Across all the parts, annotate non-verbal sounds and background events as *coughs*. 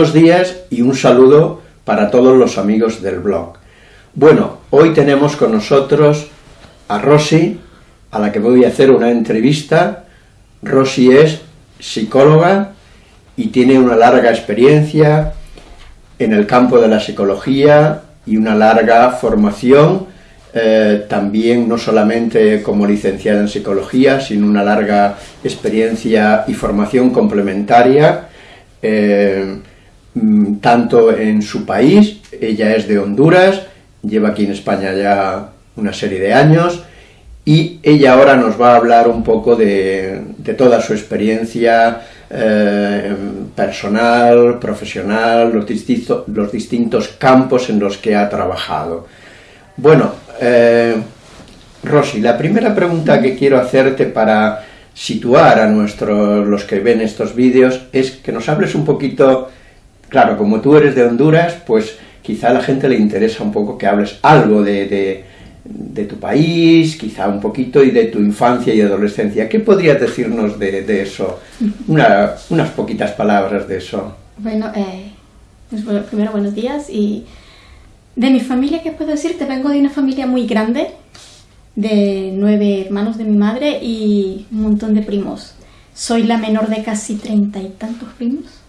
Buenos días y un saludo para todos los amigos del blog. Bueno, hoy tenemos con nosotros a Rosy, a la que voy a hacer una entrevista. Rosy es psicóloga y tiene una larga experiencia en el campo de la psicología y una larga formación, eh, también no solamente como licenciada en psicología, sino una larga experiencia y formación complementaria eh, tanto en su país, ella es de Honduras, lleva aquí en España ya una serie de años, y ella ahora nos va a hablar un poco de, toda su experiencia eh, personal, profesional, los, los, distintos campos en los que ha trabajado. Bueno, eh, Rosy, la primera pregunta que quiero hacerte para situar a nuestros, los que ven estos vídeos, es que nos hables un poquito, claro, como tú eres de Honduras, pues quizá a la gente le interesa un poco que hables algo de, tu país, quizá un poquito, y de tu infancia y adolescencia. ¿Qué podrías decirnos de, eso? unas poquitas palabras de eso. Bueno, eh, pues primero buenos días, y de mi familia, ¿qué puedo decirte? Vengo de una familia muy grande, de nueve hermanos de mi madre y un montón de primos. Soy la menor de casi treinta y tantos primos.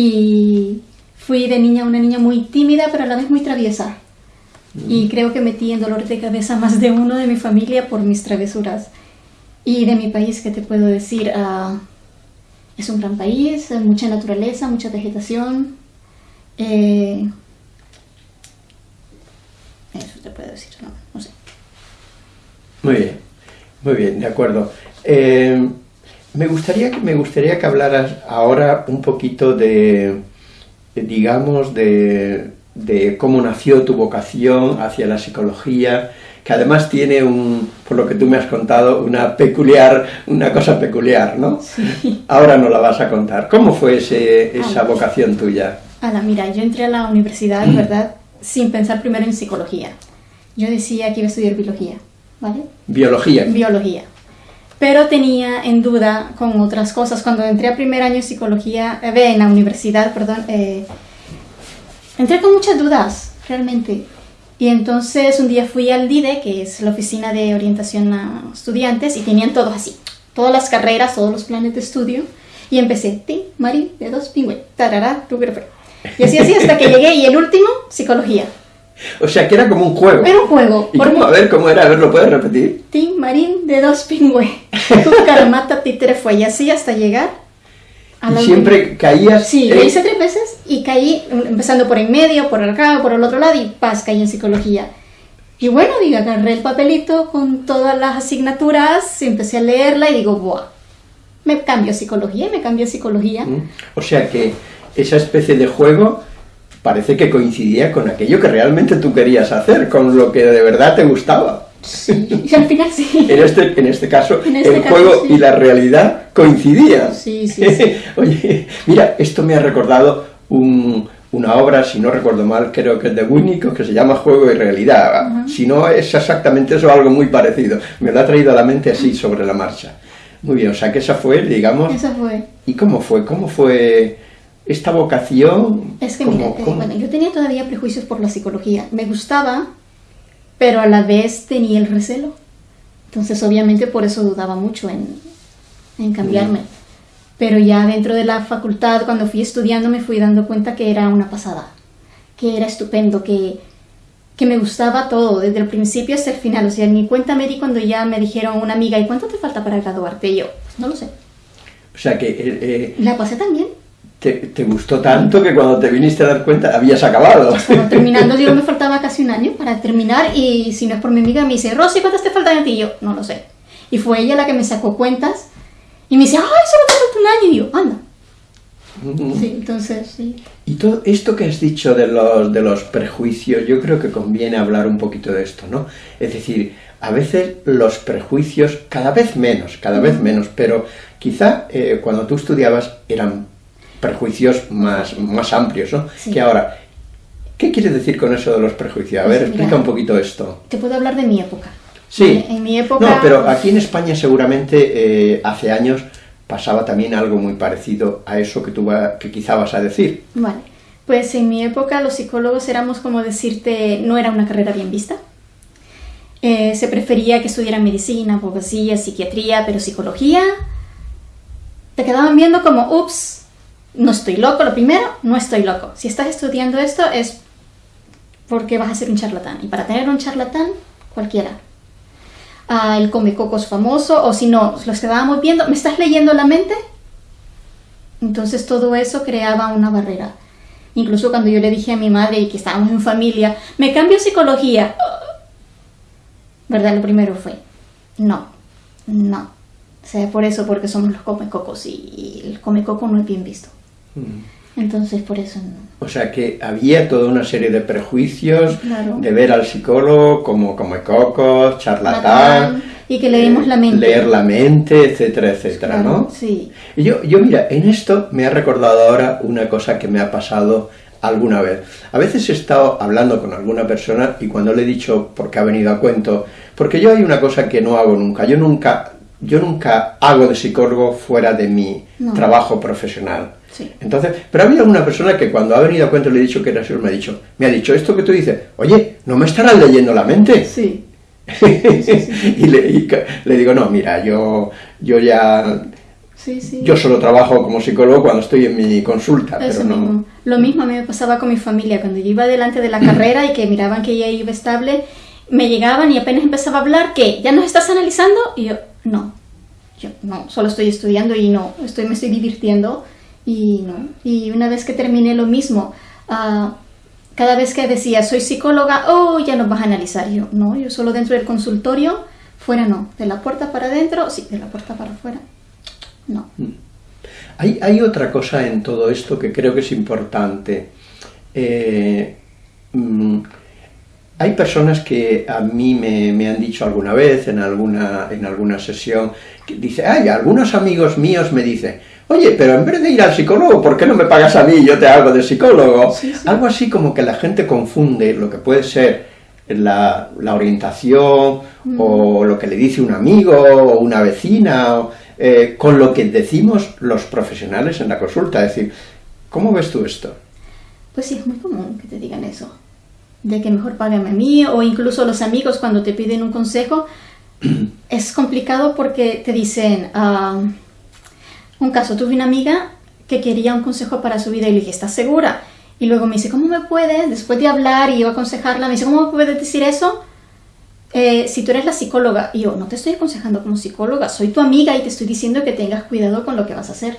Y fui de niña una niña muy tímida, pero a la vez muy traviesa. Y mm. creo que metí en dolor de cabeza más de uno de mi familia por mis travesuras. Y de mi país, ¿qué te puedo decir? Ah, es un gran país, mucha naturaleza, mucha vegetación. Eh, eso te puedo decir, no, no sé. Muy bien, muy bien, de acuerdo. Eh, me, gustaría, me gustaría que hablaras ahora un poquito de, digamos, de, cómo nació tu vocación hacia la psicología, que además tiene un, por lo que tú me has contado, una peculiar, una cosa peculiar, ¿no? Sí. Ahora no la vas a contar. ¿Cómo fue ese, esa vocación tuya? Ala, mira, yo entré a la universidad, ¿verdad?, sin pensar primero en psicología. Yo decía que iba a estudiar biología. ¿vale? Biología. Biología. Pero tenía en duda con otras cosas. Cuando entré a primer año en psicología, eh, en la universidad, perdón, eh, entré con muchas dudas, realmente. Y entonces un día fui al DIDE, que es la oficina de orientación a estudiantes, y tenían todo así, todas las carreras, todos los planes de estudio, y empecé, ti, Mari, de dos pingües, tarará, tu Y así así hasta que llegué, y el último, psicología. O sea, que era como un juego. Era un juego. ¿Y cómo, a ver, ¿cómo era? A ver, ¿lo puedes repetir? Tim Marín de dos pingües. Caramata títere fue y así hasta llegar a la ¿Y siempre caías? Sí, lo hice tres veces y caí empezando por en medio, por acá, por el otro lado y paz, caí en psicología. Y bueno, digo, agarré el papelito con todas las asignaturas, empecé a leerla y digo, ¡buah! Me cambio psicología y me cambio psicología. O sea que esa especie de juego parece que coincidía con aquello que realmente tú querías hacer, con lo que de verdad te gustaba. Sí, al final sí. en, este, en este caso, este el juego y la realidad coincidían. Sí, *laughs* sí, Oye, mira, esto me ha recordado una obra, si no recuerdo mal, creo que es de Winnicott, que se llama Juego y Realidad. Si no es exactamente eso, algo muy parecido. Me lo ha traído a la mente así, sobre la marcha. Muy bien, o sea que esa fue, digamos... Esa fue. ¿Y cómo fue? ¿Cómo fue esta vocación... Es que mira, eh, bueno, yo tenía todavía prejuicios por la psicología. Me gustaba, pero a la vez tenía el recelo. Entonces obviamente por eso dudaba mucho en, en cambiarme. Pero ya dentro de la facultad, cuando fui estudiando, me fui dando cuenta que era una pasada, que era estupendo, que, que me gustaba todo, desde el principio hasta el final. O sea, ni cuenta me di cuando ya me dijeron una amiga, ¿y cuánto te falta para graduarte? Y yo, pues no lo sé. O sea que... Eh, eh, la pasé también te, gustó tanto que cuando te viniste a dar cuenta habías acabado. terminando, yo me *laughs* faltaba casi un año para terminar y si no es por mi amiga me dice, Rosy, ¿cuántas te faltan a ti? Y yo, no lo sé. Y fue ella la que me sacó cuentas y me dice, ay, solo te falta un año. Y yo, anda. Sí, entonces, sí. Y todo esto que has dicho de los, de los prejuicios, yo creo que conviene hablar un poquito de esto, ¿no? Es decir, a veces los prejuicios, cada vez menos, cada vez menos, pero quizá eh, cuando tú estudiabas eran prejuicios más, más amplios, ¿no? Que ahora, ¿qué quieres decir con eso de los prejuicios? A pues ver, explica un poquito esto. Te puedo hablar de mi época. Sí. En mi época... No, pero aquí en España seguramente eh, hace años pasaba también algo muy parecido a eso que tú va, que quizá vas a decir. Vale, pues en mi época los psicólogos éramos como decirte, no era una carrera bien vista. Eh, se prefería que estudiara medicina, abogacía, psiquiatría, pero psicología te quedaban viendo como, ups, no estoy loco, lo primero, no estoy loco. Si estás estudiando esto es porque vas a ser un charlatán. Y para tener un charlatán, cualquiera. Ah, el come cocos famoso, o si no, los quedábamos viendo, ¿me estás leyendo la mente? Entonces todo eso creaba una barrera. Incluso cuando yo le dije a mi madre que estábamos en familia, me cambio psicología. ¿Verdad? Lo primero fue, no, no. O sea, por eso, porque somos los comecocos y el comecoco no es bien visto. Mm. Entonces, por eso no. O sea que había toda una serie de prejuicios de ver al psicólogo como comecocos, charlatán. Y que leemos la mente. Leer la mente, etcétera, etcétera, ¿no? Sí. Y yo, yo, mira, en esto me ha recordado ahora una cosa que me ha pasado alguna vez. A veces he estado hablando con alguna persona y cuando le he dicho porque ha venido a cuento, porque yo hay una cosa que no hago nunca, yo nunca, yo nunca hago de psicólogo fuera de mi trabajo profesional. Entonces, pero ha habido alguna persona que cuando ha venido a cuento le he dicho que era me ha dicho, me ha dicho esto que tú dices, oye, ¿no me estarás leyendo la mente? Sí. *laughs* y, le, digo, no, mira, yo, yo ya yo solo trabajo como psicólogo cuando estoy en mi consulta, pero no... Lo mismo a mí me pasaba con mi familia, cuando yo iba delante de la *clears throat* carrera y que miraban que ella iba estable, me llegaban y apenas empezaba a hablar, que ¿ya nos estás analizando? Y yo, no, yo no, solo estoy estudiando y no, estoy, me estoy divirtiendo y no. Y una vez que terminé lo mismo, uh, cada vez que decía soy psicóloga, oh, ya nos vas a analizar. Yo, no, yo solo dentro del consultorio, fuera no. De la puerta para adentro, sí, de la puerta para afuera, no. Mm. Hay, hay otra cosa en todo esto que creo que es importante. Eh, mm, hay personas que a mí me, me, han dicho alguna vez en alguna, en alguna sesión, que dice, ay, algunos amigos míos me dicen, oye, pero en vez de ir al psicólogo, ¿por qué no me pagas a mí y yo te hago de psicólogo? Algo así como que la gente confunde lo que puede ser la, orientación mm. o lo que le dice un amigo o una vecina eh, con lo que decimos los profesionales en la consulta. Es decir, ¿cómo ves tú esto? Pues sí, es muy común que te digan eso, de que mejor págame a mí o incluso los amigos cuando te piden un consejo. *clears throat* es complicado porque te dicen... Ah, un caso, tuve una amiga que quería un consejo para su vida y le dije, ¿estás segura? Y luego me dice, ¿cómo me puedes? Después de hablar y yo aconsejarla, me dice, ¿cómo me puedes decir eso? Eh, si tú eres la psicóloga, y yo no te estoy aconsejando como psicóloga, soy tu amiga y te estoy diciendo que tengas cuidado con lo que vas a hacer.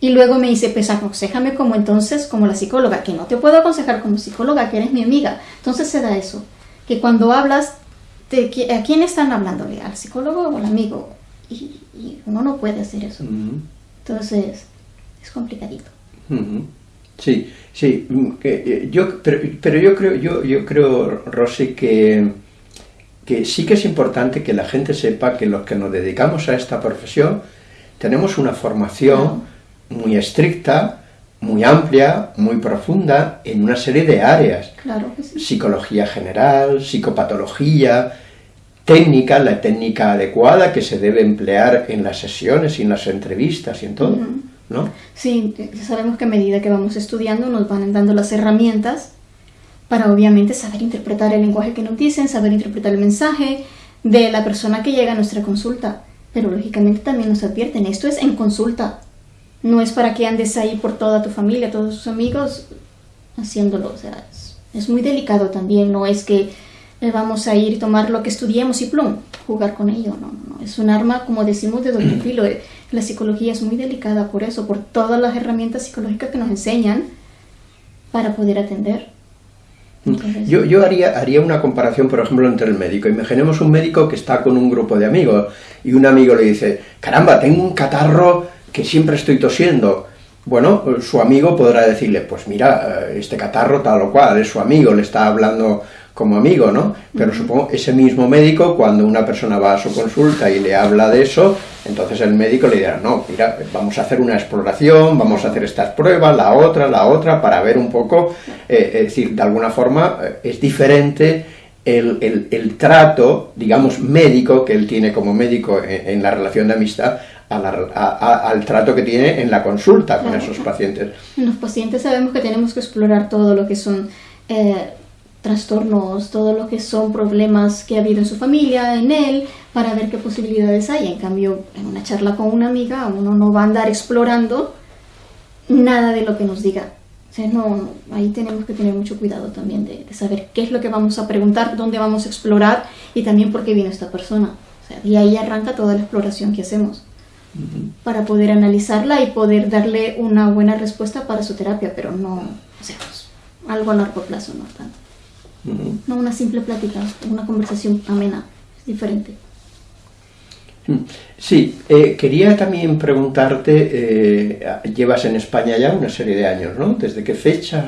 Y luego me dice, pues aconsejame como entonces, como la psicóloga, que no te puedo aconsejar como psicóloga, que eres mi amiga. Entonces se da eso, que cuando hablas, ¿a quién están hablándole? ¿Al psicólogo o al amigo? Y, uno no puede hacer eso. Entonces, es complicadito. Sí, sí, mm, eh, yo, pero, pero, yo creo, yo, yo creo, Rosy, que, que sí que es importante que la gente sepa que los que nos dedicamos a esta profesión tenemos una formación muy estricta, muy amplia, muy profunda en una serie de áreas. Claro Psicología general, psicopatología, técnica, la técnica adecuada que se debe emplear en las sesiones y en las entrevistas y en todo, ¿no? Sí, sabemos que a medida que vamos estudiando nos van dando las herramientas para obviamente saber interpretar el lenguaje que nos dicen, saber interpretar el mensaje de la persona que llega a nuestra consulta. Pero lógicamente también nos advierten, esto es en consulta, no es para que andes ahí por toda tu familia, todos tus amigos haciéndolo, o sea, es muy delicado también, no es que vamos a ir tomar lo que estudiemos y plum, jugar con ello. No, no, es un arma, como decimos, de doble *clears throat* filo. Eh, la psicología es muy delicada por eso, por todas las herramientas psicológicas que nos enseñan para poder atender. yo, yo haría, haría una comparación, por ejemplo, entre el médico. Imaginemos un médico que está con un grupo de amigos y un amigo le dice, caramba, tengo un catarro que siempre estoy tosiendo. Bueno, su amigo podrá decirle, pues mira, eh, este catarro tal o cual, es su amigo, le está hablando como amigo, ¿no? Pero supongo ese mismo médico, cuando una persona va a su consulta y le habla de eso, entonces el médico le dirá, no, mira, vamos a hacer una exploración, vamos a hacer estas pruebas, la otra, la otra, para ver un poco, eh, es decir, de alguna forma eh, es diferente el, trato, digamos, médico que él tiene como médico en, la relación de amistad al trato que tiene en la consulta con esos pacientes. Los pacientes sabemos que tenemos que explorar todo lo que son eh, trastornos, todo lo que son problemas que ha habido en su familia, en él, para ver qué posibilidades hay. En cambio, en una charla con una amiga, uno no va a andar explorando nada de lo que nos diga. O sea, no, ahí tenemos que tener mucho cuidado también de, saber qué es lo que vamos a preguntar, dónde vamos a explorar y también por qué vino esta persona. O sea, y ahí arranca toda la exploración que hacemos para poder analizarla y poder darle una buena respuesta para su terapia, pero no, o sea, pues, algo a largo plazo, no tanto. No una simple plática, una conversación amena, es diferente. Mm. Sí, eh, quería también preguntarte, eh, llevas en España ya una serie de años, ¿no? ¿Desde qué fecha?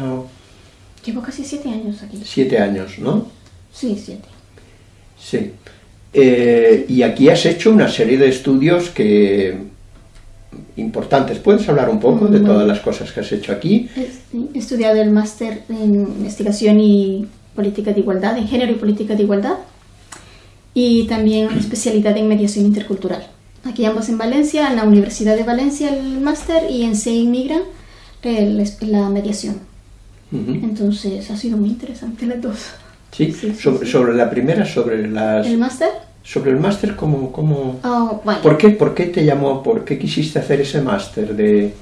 Llevo casi siete años aquí. Siete años, ¿no? Sí, siete. Sí. Eh, y aquí has hecho una serie de estudios que importantes. ¿Puedes hablar un poco de todas las cosas que has hecho aquí? He estudiado el máster en investigación y política de igualdad, en género y política de igualdad, y también especialidad en mediación intercultural. Aquí ambos en Valencia, en la Universidad de Valencia el máster y en CEI Migra la mediación. Entonces ha sido muy interesante las dos. Sí, sobre, la primera, sobre las... ¿El máster? Sobre el máster, ¿cómo...? cómo... Oh, ¿Por, qué, ¿Por qué te llamó, por qué quisiste hacer ese máster de,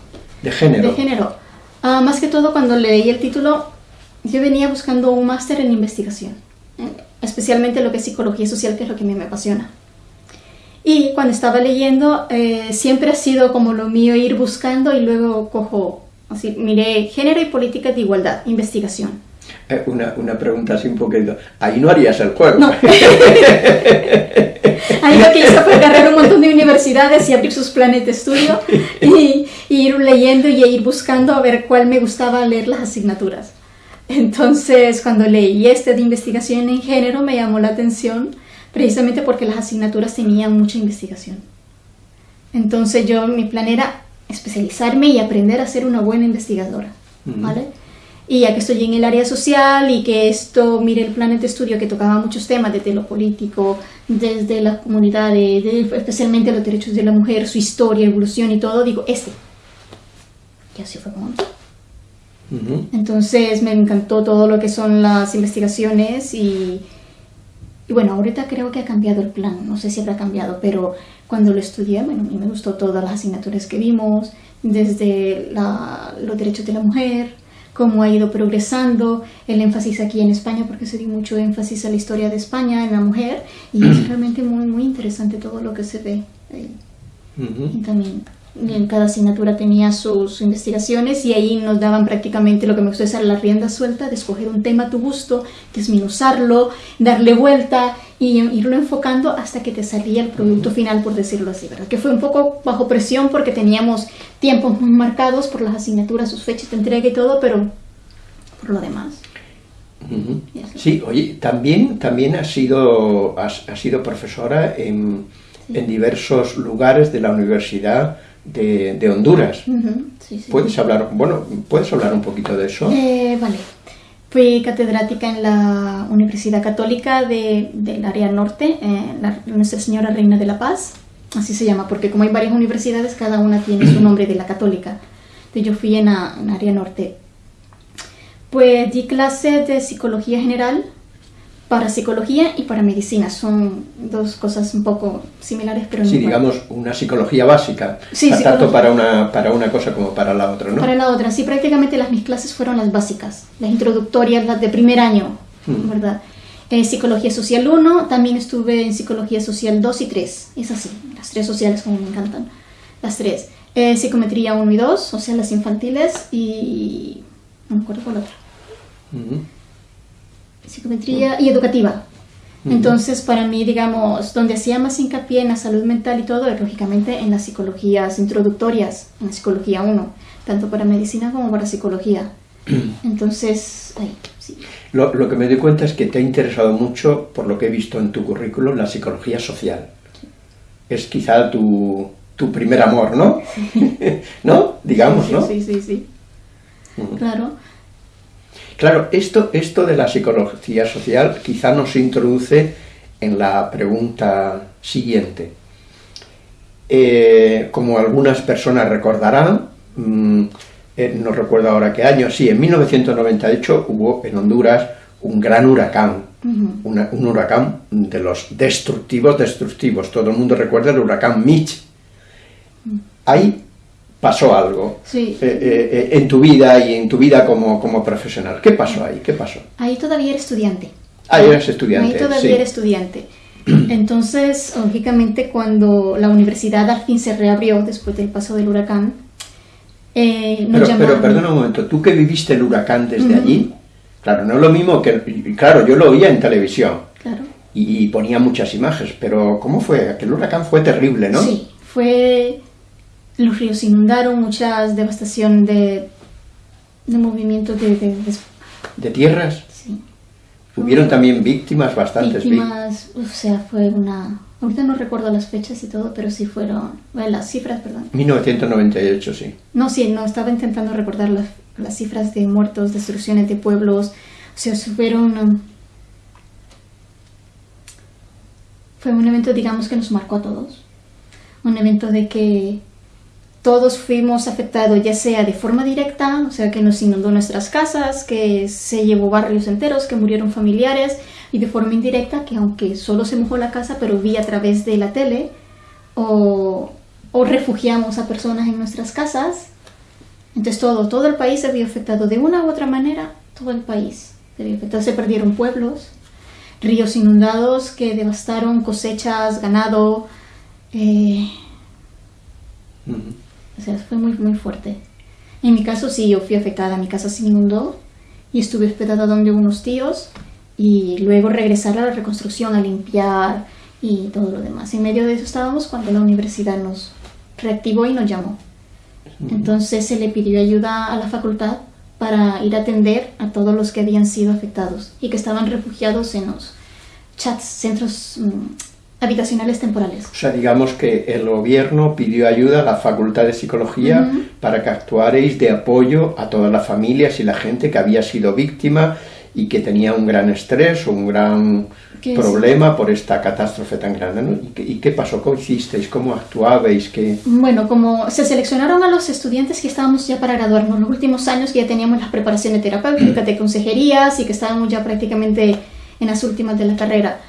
de, género? De género. Ah, más que todo, cuando leí el título, yo venía buscando un máster en investigación, especialmente lo que es psicología social, que es lo que a mí me apasiona. Y cuando estaba leyendo, eh, siempre ha sido como lo mío ir buscando y luego cojo, así, miré género y política de igualdad, investigación. Eh, una, una, pregunta así un poquito. Ahí no harías el juego. No. *laughs* Ahí lo que hice fue agarrar un montón de universidades y abrir sus planes de estudio y, ir leyendo y ir buscando a ver cuál me gustaba leer las asignaturas. Entonces, cuando leí este de investigación en género, me llamó la atención precisamente porque las asignaturas tenían mucha investigación. Entonces, yo, mi plan era especializarme y aprender a ser una buena investigadora, ¿vale? Y ya que estoy en el área social y que esto, mire el plan de estudio que tocaba muchos temas, desde lo político, desde las comunidades, especialmente los derechos de la mujer, su historia, evolución y todo, digo, este. Y así fue como Entonces me encantó todo lo que son las investigaciones y, y, bueno, ahorita creo que ha cambiado el plan, no sé si habrá cambiado, pero cuando lo estudié, bueno, a mí me gustó todas las asignaturas que vimos, desde los derechos de la mujer, cómo ha ido progresando, el énfasis aquí en España, porque se dio mucho énfasis a la historia de España, en la mujer, y es *clears throat* realmente muy, muy interesante todo lo que se ve ahí. Y también cada asignatura tenía sus investigaciones y ahí nos daban prácticamente lo que me gusta es la rienda suelta de escoger un tema a tu gusto, desminuzarlo, darle vuelta y irlo enfocando hasta que te salía el producto final, por decirlo así, ¿verdad? Que fue un poco bajo presión porque teníamos tiempos muy marcados por las asignaturas, sus fechas de entrega y todo, pero por lo demás. Sí, oye, también, también has, sido, has, sido profesora en, en diversos lugares de la universidad de, Honduras. ¿Puedes hablar, bueno, puedes hablar un poquito de eso? Eh, vale. Fui catedrática en la Universidad Católica de, del área norte, eh, Nuestra Señora Reina de la Paz, así se llama, porque como hay varias universidades, cada una tiene su nombre de la católica. Entonces yo fui en la área norte. Pues di clase de psicología general, para psicología y para medicina. Son dos cosas un poco similares, pero no Sí, digamos, una psicología básica, sí, tanto para una, para una cosa como para la otra, ¿no? Para la otra, sí, prácticamente las mis clases fueron las básicas, las introductorias, las de primer año, hmm. ¿verdad? Eh, psicología social 1, también estuve en psicología social 2 y 3, es así, las tres sociales como me encantan, las tres. Eh, psicometría 1 y 2, o sea, las infantiles y... no me acuerdo cuál otra psicometría y educativa. Entonces, para mí, digamos, donde hacía más hincapié en la salud mental y todo, es lógicamente en las psicologías introductorias, en la psicología 1, tanto para medicina como para psicología. *clears throat* Entonces, ahí, sí. Lo, lo, que me doy cuenta es que te ha interesado mucho, por lo que he visto en tu currículum, la psicología social. Es quizá tu, tu primer amor, ¿no? *laughs* *laughs* ¿No? Digamos, ¿no? Sí, sí, sí. Claro. Claro, esto, esto de la psicología social quizá nos introduce en la pregunta siguiente. eh, como algunas personas recordarán, mm, eh, no recuerdo ahora qué año, sí, en 1998 hubo en Honduras un gran huracán, una- un huracán de los destructivos, destructivos. Todo el mundo recuerda el huracán Mitch. Ahí pasó algo Sí. eh, eh, eh, en tu vida y en tu vida como, como profesional. ¿Qué pasó ahí? ¿Qué pasó? Ahí todavía era estudiante. Ah, eras estudiante, Ahí todavía sí. era estudiante. *clears throat* Entonces, lógicamente, cuando la universidad al fin se reabrió después del paso del huracán, eh, nos Pero, llamaron. pero perdona un momento, tú que viviste el huracán desde allí, claro, no es lo mismo que, claro, yo lo oía en televisión Claro. y, y ponía muchas imágenes, pero ¿cómo fue? Aquel huracán fue terrible, ¿no? Sí, fue. Los ríos inundaron, mucha devastación de, de movimientos de, de- de- De tierras, sí, hubieron también víctimas, bastantes víctimas. víctimas. O sea, fue una. Ahorita no recuerdo las fechas y todo, pero sí fueron. Bueno, las cifras, perdón. 1998, sí. No, sí, no, estaba intentando recordar las, las cifras de muertos, destrucciones de pueblos. O sea, fueron... um, fue un evento, digamos, que nos marcó a todos. Un evento de que todos fuimos afectados, ya sea de forma directa, o sea, que nos inundó nuestras casas, que se llevó barrios enteros, que murieron familiares, y de forma indirecta, que aunque solo se mojó la casa, pero vi a través de la tele, o, o refugiamos a personas en nuestras casas. Entonces todo, todo el país se vio afectado de una u otra manera, todo el país se vio afectado. Se perdieron pueblos, ríos inundados que devastaron cosechas, ganado. eh. O sea, fue muy, muy fuerte. En mi caso sí, yo fui afectada, mi casa se inundó y estuve hospedada donde unos tíos y luego regresar a la reconstrucción, a limpiar y todo lo demás. En medio de eso estábamos cuando la universidad nos reactivó y nos llamó. Entonces se le pidió ayuda a la facultad para ir a atender a todos los que habían sido afectados y que estaban refugiados en los chats, centros mm, habitacionales temporales. O sea, digamos que el gobierno pidió ayuda a la Facultad de Psicología Ujú. para que actuarais de apoyo a todas las familias y la gente que había sido víctima y que tenía un gran estrés o un gran Que es- problema por esta catástrofe tan grande. ¿no? ¿Y, qué, y qué pasó? ¿Cómo hicisteis? ¿Cómo actuabais? ¿Qué... Bueno, como se seleccionaron a los estudiantes que estábamos ya para graduarnos los últimos años, que ya teníamos las preparaciones terapéuticas, de consejerías y que estábamos ya prácticamente en las últimas de la carrera.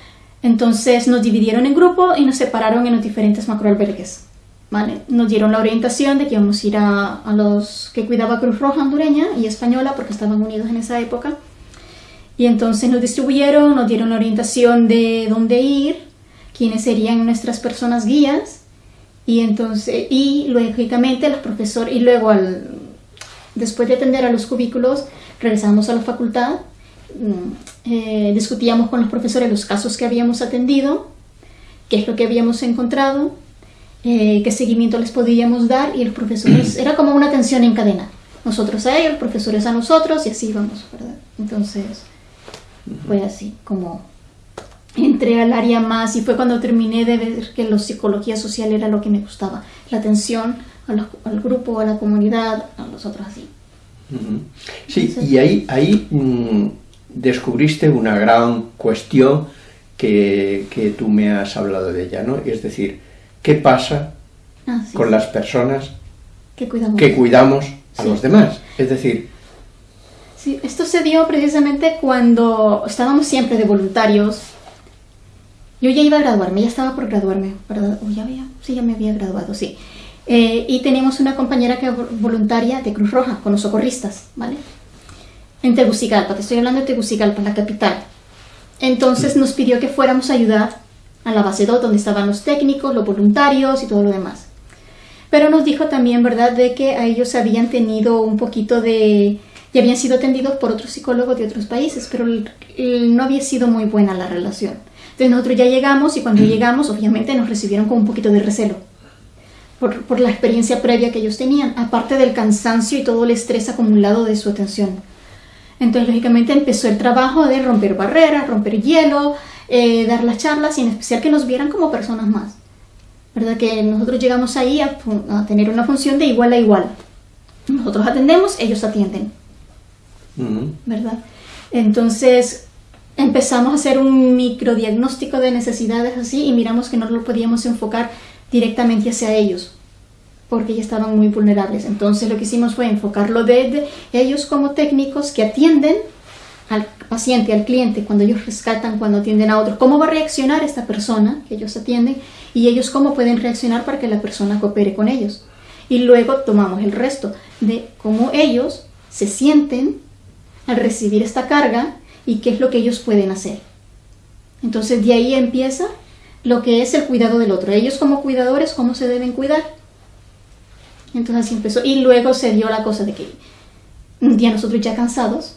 Entonces nos dividieron en grupo y nos separaron en los diferentes macroalbergues. ¿vale? Nos dieron la orientación de que íbamos a ir a, a los que cuidaba Cruz Roja hondureña y española porque estaban unidos en esa época. Y entonces nos distribuyeron, nos dieron la orientación de dónde ir, quiénes serían nuestras personas guías y entonces y lógicamente los profesores y luego al después de atender a los cubículos regresamos a la facultad eh, discutíamos con los profesores los casos que habíamos atendido qué es lo que habíamos encontrado eh, qué seguimiento les podíamos dar y los profesores *clears throat* era como una atención en cadena nosotros a ellos profesores a nosotros y así íbamos verdad entonces fue así como entré al área más y fue cuando terminé de ver que la psicología social era lo que me gustaba, la atención a los- al grupo, a la comunidad, a los otros así. Sí. y ahí, ahí mm, descubriste una gran cuestión que, que tú me has hablado de ella, ¿no? Es decir, ¿qué pasa Ah, sí, con las personas que cuidamos. que cuidamos a Sí. los demás? Es decir, Sí, esto se dio precisamente cuando estábamos siempre de voluntarios. Yo ya iba a graduarme, ya estaba por graduarme, ¿verdad? O ya había, sí, ya me había graduado, sí. Eh, y teníamos una compañera que voluntaria de Cruz Roja, con los socorristas, ¿vale? En Tegucigalpa, te estoy hablando de Tegucigalpa, la capital. Entonces nos pidió que fuéramos a ayudar a la base 2, donde estaban los técnicos, los voluntarios y todo lo demás. Pero nos dijo también, ¿verdad?, de que a ellos habían tenido un poquito de... y habían sido atendidos por otros psicólogos de otros países, pero no había sido muy buena la relación. Entonces nosotros ya llegamos y cuando llegamos, obviamente nos recibieron con un poquito de recelo. Por, por la experiencia previa que ellos tenían, aparte del cansancio y todo el estrés acumulado de su atención. Entonces, lógicamente, empezó el trabajo de romper barreras, romper hielo, eh, dar las charlas y en especial que nos vieran como personas más. ¿Verdad? Que nosotros llegamos ahí a, tener una función de igual a igual. Nosotros atendemos, ellos atienden. ¿verdad? Entonces empezamos a hacer un microdiagnóstico de necesidades así y miramos que no lo podíamos enfocar directamente hacia ellos, porque ya estaban muy vulnerables. Entonces lo que hicimos fue enfocarlo desde ellos como técnicos que atienden al paciente, al cliente, cuando ellos rescatan, cuando atienden a otros, cómo va a reaccionar esta persona que ellos atienden y ellos cómo pueden reaccionar para que la persona coopere con ellos. Y luego tomamos el resto de cómo ellos se sienten al recibir esta carga y qué es lo que ellos pueden hacer. Entonces de ahí empieza lo que es el cuidado del otro. Ellos como cuidadores, cómo se deben cuidar. Entonces así empezó. Y luego se dio la cosa de que un día nosotros ya cansados,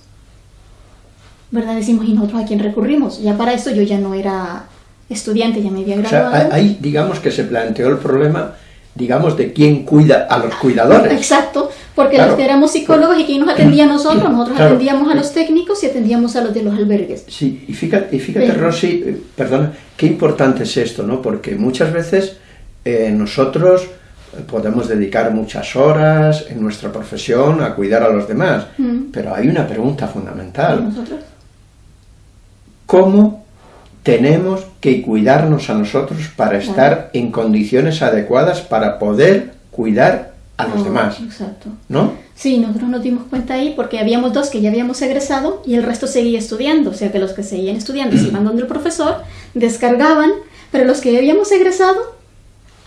¿verdad? Decimos, ¿y nosotros a quién recurrimos? Ya para eso yo ya no era estudiante, ya me había graduado. O sea, ahí digamos que se planteó el problema, digamos, de quién cuida a los cuidadores. Exacto, porque los que éramos psicólogos y quién nos atendía a nosotros, nosotros atendíamos a los técnicos y atendíamos a los de los albergues. Sí, y fíjate, y fíjate Rosy, eh, perdona, qué importante es esto, ¿no? Porque muchas veces eh, nosotros podemos dedicar muchas horas en nuestra profesión a cuidar a los demás, mm. pero hay una pregunta fundamental. ¿Nosotros? ¿Cómo tenemos que cuidarnos a nosotros para estar en condiciones adecuadas para poder cuidar a los demás? Exacto. ¿No? Sí, nosotros nos dimos cuenta ahí porque habíamos dos que ya habíamos egresado y el resto seguía estudiando, o sea que los que seguían estudiando se iban donde el profesor, descargaban, pero los que ya habíamos egresado,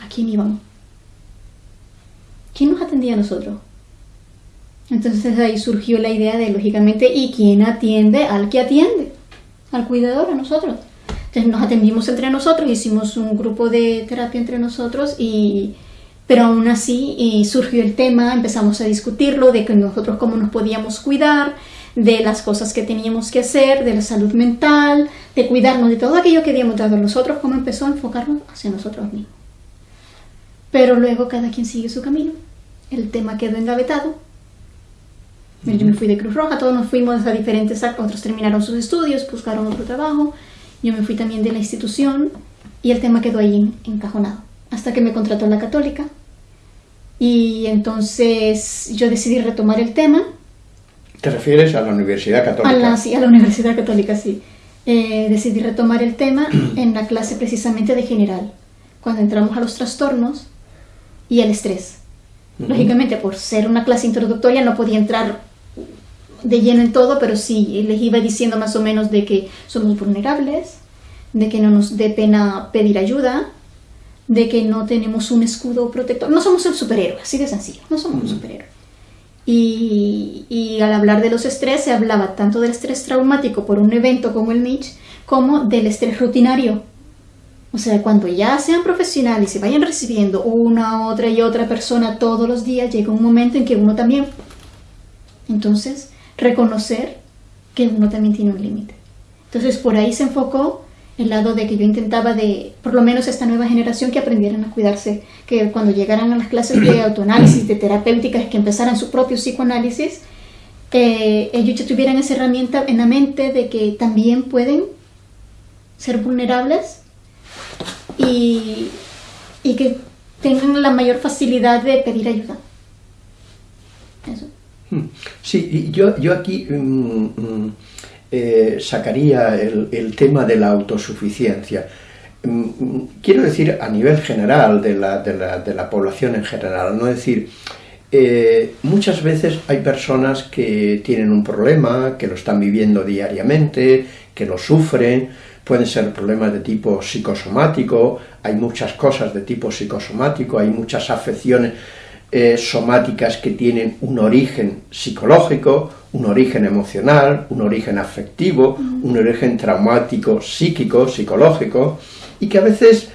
¿a quién íbamos? ¿Quién nos atendía a nosotros? Entonces ahí surgió la idea de, lógicamente, ¿y quién atiende al que atiende? Al cuidador, a nosotros. Entonces nos atendimos entre nosotros, hicimos un grupo de terapia entre nosotros y pero aún así surgió el tema, empezamos a discutirlo de que nosotros cómo nos podíamos cuidar, de las cosas que teníamos que hacer, de la salud mental, de cuidarnos de todo aquello que habíamos dado nosotros, cómo empezó a enfocarnos hacia nosotros mismos. Pero luego cada quien sigue su camino, el tema quedó engavetado. Yo me fui de Cruz Roja, todos nos fuimos a diferentes, otros terminaron sus estudios, buscaron otro trabajo, yo me fui también de la institución y el tema quedó ahí encajonado hasta que me contrató la católica. Y entonces yo decidí retomar el tema. ¿Te refieres a la Universidad Católica? A la, sí, a la Universidad Católica, sí. Eh, decidí retomar el tema en la clase precisamente de general, cuando entramos a los trastornos y el estrés. Lógicamente, por ser una clase introductoria no podía entrar de lleno en todo, pero sí les iba diciendo más o menos de que somos vulnerables, de que no nos dé pena pedir ayuda, de que no tenemos un escudo protector. No somos el superhéroe, así de sencillo, no somos un superhéroe. Y, y, al hablar de los estrés se hablaba tanto del estrés traumático por un evento como el Mitch, como del estrés rutinario. O sea, cuando ya sean profesionales y se vayan recibiendo una, otra y otra persona todos los días, llega un momento en que uno también... Entonces, reconocer que uno también tiene un límite. Entonces, por ahí se enfocó el lado de que yo intentaba de, por lo menos esta nueva generación, que aprendieran a cuidarse, que cuando llegaran a las clases de *coughs* autoanálisis, de terapéuticas, que empezaran su propio psicoanálisis, eh, ellos ya tuvieran esa herramienta en la mente de que también pueden ser vulnerables y, y que tengan la mayor facilidad de pedir ayuda. Eso. Hmm. Sí, yo, yo aquí... Mm, mm, eh, sacaría el, tema de la autosuficiencia. Mm, quiero decir a nivel general de la, de la, población en general, no decir, eh, muchas veces hay personas que tienen un problema, que lo están viviendo diariamente, que lo sufren, pueden ser problemas de tipo psicosomático, hay muchas cosas de tipo psicosomático, hay muchas afecciones eh, somáticas que tienen un origen psicológico, un origen emocional, un origen afectivo, un origen traumático, psíquico, psicológico, y que a veces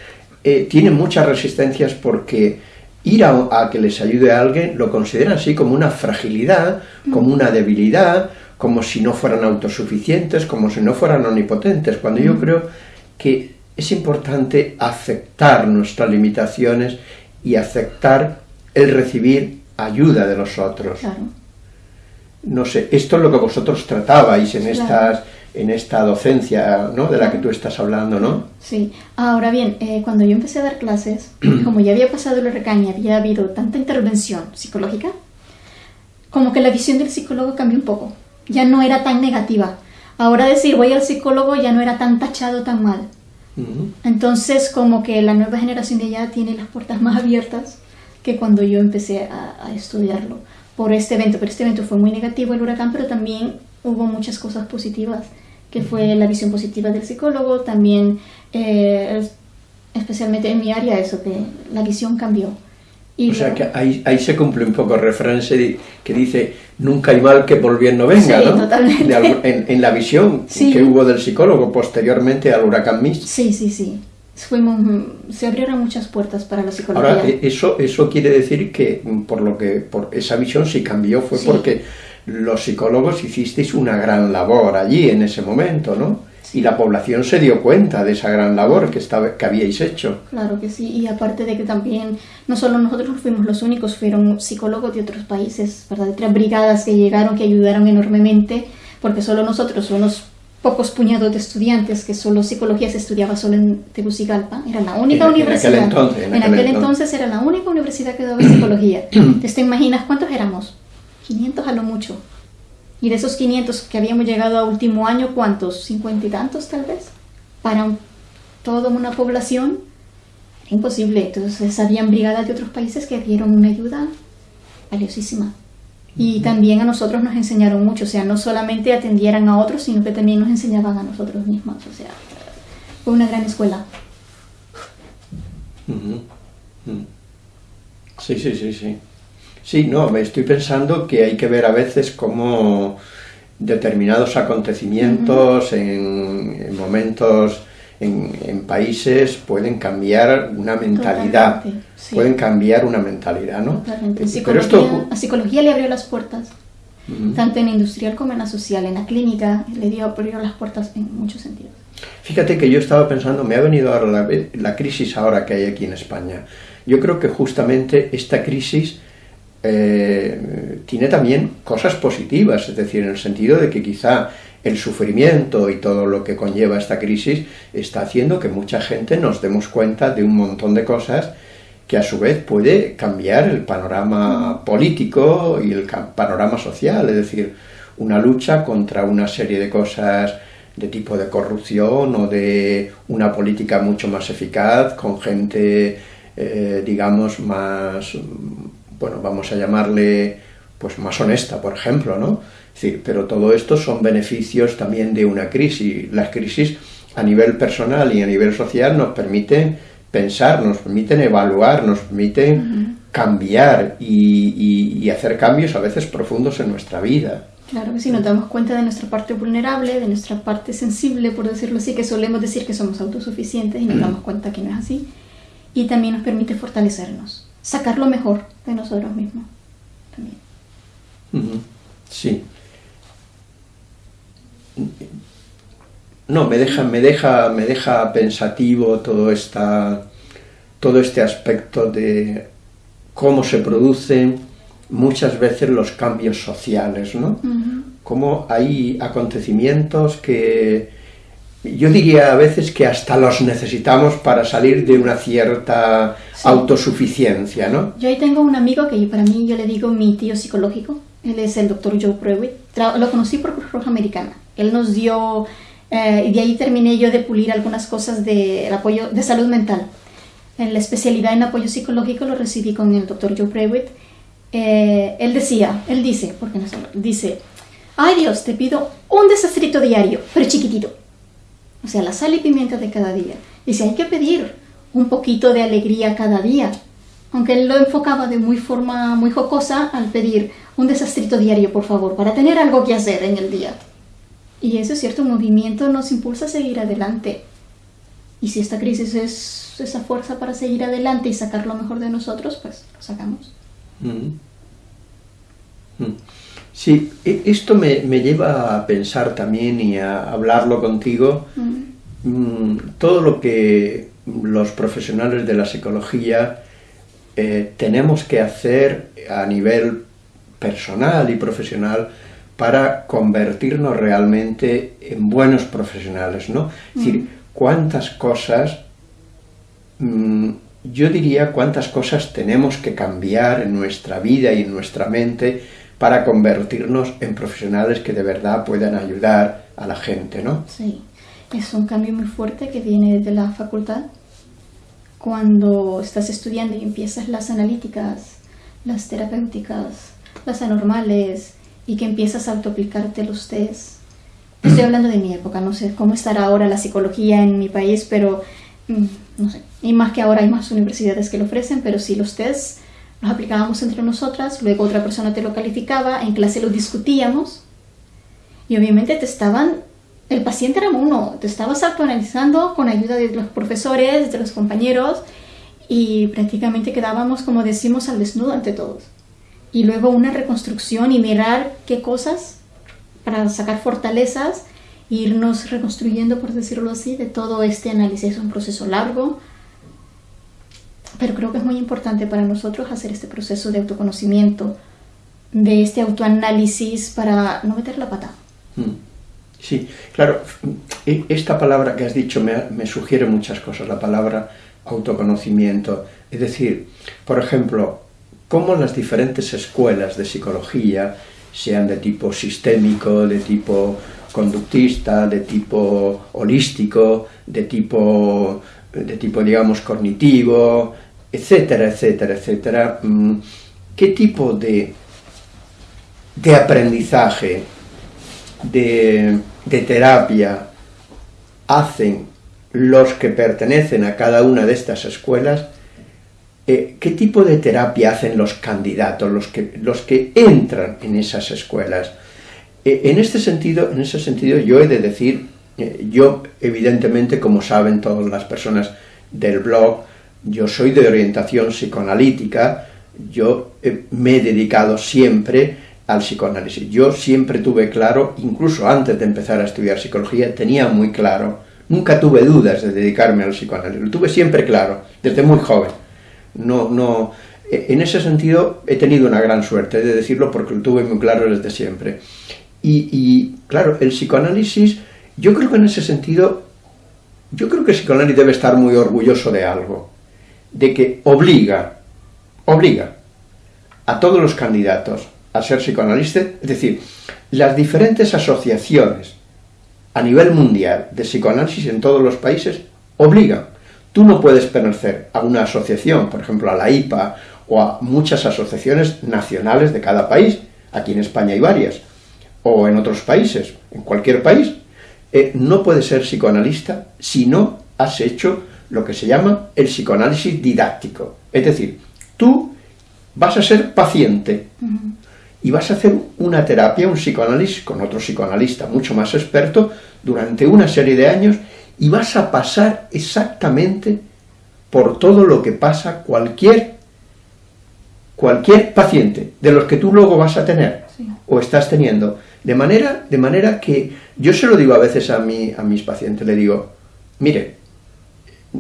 eh, tienen muchas resistencias porque ir a, que les ayude a alguien lo consideran así como una fragilidad, como una debilidad, como si no fueran autosuficientes, como si no fueran omnipotentes, cuando yo creo que es importante aceptar nuestras limitaciones y aceptar el recibir ayuda de los otros. No sé, esto es lo que vosotros tratabais en estas en esta docencia ¿no? de la que tú estás hablando, ¿no? Sí. Ahora bien, eh, cuando yo empecé a dar clases, *clears throat* como ya había pasado el huracán y había habido tanta intervención psicológica, como que la visión del psicólogo cambió un poco. Ya no era tan negativa. Ahora decir voy al psicólogo ya no era tan tachado tan mal. Entonces, como que la nueva generación de allá tiene las puertas más abiertas que cuando yo empecé a, estudiarlo por este evento. Pero este evento fue muy negativo, el huracán, pero también hubo muchas cosas positivas, que fue la visión positiva del psicólogo, también, eh, especialmente en mi área, eso, que la visión cambió. o sea que ahí, ahí, se cumple un poco el referencia que dice nunca hay mal que por bien no venga, ¿no? Totalmente. en, la visión que hubo del psicólogo posteriormente al huracán Mist. Sí, sí, sí. Fuimos, se abrieron muchas puertas para la psicología. Ahora, e, eso, eso quiere decir que por lo que por esa visión sí cambió fue porque los psicólogos hicisteis una gran labor allí en ese momento, ¿no? y la población se dio cuenta de esa gran labor que, estaba, que habíais hecho. Claro que sí, y aparte de que también, no solo nosotros fuimos los únicos, fueron psicólogos de otros países, ¿verdad? De otras brigadas que llegaron, que ayudaron enormemente, porque solo nosotros, unos pocos puñados de estudiantes, que solo psicología se estudiaba solo en Tegucigalpa, era la única universidad. En aquel entonces. En, aquel, entonces. era la única universidad que daba psicología. *clears throat* Entonces, ¿te imaginas cuántos éramos? 500 a lo mucho. Y de esos 500 que habíamos llegado a último año, ¿cuántos? ¿50 y tantos tal vez? Para toda una población, era imposible. Entonces habían brigadas de otros países que dieron una ayuda valiosísima. Y también a nosotros nos enseñaron mucho, o sea, no solamente atendieran a otros, sino que también nos enseñaban a nosotros mismos, o sea, fue una gran escuela. Sí, sí, sí, sí. Sí, no, me estoy pensando que hay que ver a veces cómo determinados acontecimientos en, momentos en, países pueden cambiar una mentalidad, pueden cambiar una mentalidad, ¿no? Pero esto... A psicología le abrió las puertas, tanto en la industrial como en la social, en la clínica, le dio abrió las puertas en muchos sentidos. Fíjate que yo estaba pensando, me ha venido ahora la, la crisis ahora que hay aquí en España. Yo creo que justamente esta crisis eh, tiene también cosas positivas, es decir, en el sentido de que quizá el sufrimiento y todo lo que conlleva esta crisis está haciendo que mucha gente nos demos cuenta de un montón de cosas que a su vez puede cambiar el panorama político y el panorama social, es decir, una lucha contra una serie de cosas de tipo de corrupción o de una política mucho más eficaz, con gente, eh, digamos, más bueno, vamos a llamarle pues más honesta, por ejemplo, ¿no? pero todo esto son beneficios también de una crisis. Las crisis a nivel personal y a nivel social nos permiten pensar, nos permiten evaluar, nos permiten cambiar y, hacer cambios a veces profundos en nuestra vida. Claro que sí, nos damos cuenta de nuestra parte vulnerable, de nuestra parte sensible, por decirlo así, que solemos decir que somos autosuficientes y nos damos cuenta que no es así. Y también nos permite fortalecernos sacar lo mejor de nosotros mismos también. Sí. No, me deja, me deja, me deja pensativo todo esta, todo este aspecto de cómo se producen muchas veces los cambios sociales, ¿no? Cómo hay acontecimientos que yo diría a veces que hasta los necesitamos para salir de una cierta autosuficiencia, ¿no? Yo ahí tengo un amigo que para mí yo le digo mi tío psicológico, él es el doctor Joe Prewitt, lo conocí por Cruz Roja Americana, él nos dio, eh, y de ahí terminé yo de pulir algunas cosas de apoyo de salud mental. En la especialidad en apoyo psicológico lo recibí con el doctor Joe Prewitt. Eh, él decía, él dice, porque no dice, ay Dios, te pido un desastrito diario, pero chiquitito o sea, la sal y pimienta de cada día. Dice, hay que pedir un poquito de alegría cada día. Aunque él lo enfocaba de muy forma muy jocosa al pedir un desastrito diario, por favor, para tener algo que hacer en el día. Y eso es cierto, movimiento nos impulsa a seguir adelante. Y si esta crisis es esa fuerza para seguir adelante y sacar lo mejor de nosotros, pues lo sacamos. Mm. Mm. Sí, e, esto me, lleva a pensar también y a hablarlo contigo. Mm, todo lo que los profesionales de la psicología eh, tenemos que hacer a nivel personal y profesional para convertirnos realmente en buenos profesionales, ¿no? Es decir, mm. cuántas cosas, yo diría cuántas cosas tenemos que cambiar en nuestra vida y en nuestra mente para convertirnos en profesionales que de verdad puedan ayudar a la gente, ¿no? Sí. es un cambio muy fuerte que viene de la facultad. Cuando estás estudiando y empiezas las analíticas, las terapéuticas, las anormales, y que empiezas a autoaplicarte los test. Estoy hablando de mi época, no sé cómo estará ahora la psicología en mi país, pero mm, no sé. Y más que ahora hay más universidades que lo ofrecen, pero sí los tests los aplicábamos entre nosotras, luego otra persona te lo calificaba, en clase lo discutíamos y obviamente te estaban, el paciente era uno, te estabas autoanalizando con ayuda de los profesores, de los compañeros y prácticamente quedábamos, como decimos, al desnudo ante todos y luego una reconstrucción y mirar qué cosas para sacar fortalezas e irnos reconstruyendo, por decirlo así, de todo este análisis. Es un proceso largo, pero creo que es muy importante para nosotros hacer este proceso de autoconocimiento, de este autoanálisis para no meter la pata. Hmm. Sí, claro, e, esta palabra que has dicho me, me sugiere muchas cosas, la palabra autoconocimiento. Es decir, por ejemplo, cómo las diferentes escuelas de psicología, sean de tipo sistémico, de tipo conductista, de tipo holístico, de tipo, de tipo digamos, cognitivo, etcétera, etcétera, etcétera, mm, qué tipo de, de aprendizaje, de, de terapia hacen los que pertenecen a cada una de estas escuelas eh, ¿qué tipo de terapia hacen los candidatos, los que, los que entran en esas escuelas? Eh, en, este sentido, en ese sentido yo he de decir, eh, yo evidentemente, como saben todas las personas del blog, yo soy de orientación psicoanalítica, yo me he dedicado siempre al psicoanálisis. Yo siempre tuve claro, incluso antes de empezar a estudiar psicología, tenía muy claro, nunca tuve dudas de dedicarme al psicoanálisis, lo tuve siempre claro, desde muy joven no, no, e, en ese sentido he tenido una gran suerte, de decirlo porque lo tuve muy claro desde siempre. Y, claro, el psicoanálisis, yo creo que en ese sentido, yo creo que el psicoanálisis debe estar muy orgulloso de algo, de que obliga, obliga a todos los candidatos a ser psicoanalistas, es decir, las diferentes asociaciones a nivel mundial de psicoanálisis en todos los países obligan. Tú no puedes pertenecer a una asociación, por ejemplo a la IPA, o a muchas asociaciones nacionales de cada país, aquí en España hay varias, o en otros países, en cualquier país, eh, no puedes ser psicoanalista si no has hecho lo que se llama el psicoanálisis didáctico. Es decir, tú vas a ser paciente y vas a hacer una terapia, un psicoanálisis con otro psicoanalista mucho más experto durante una serie de años y vas a pasar exactamente por todo lo que pasa cualquier, cualquier paciente de los que tú luego vas a tener o estás teniendo. De manera, de manera que yo se lo digo a veces a, mi, a mis pacientes, le digo, mire,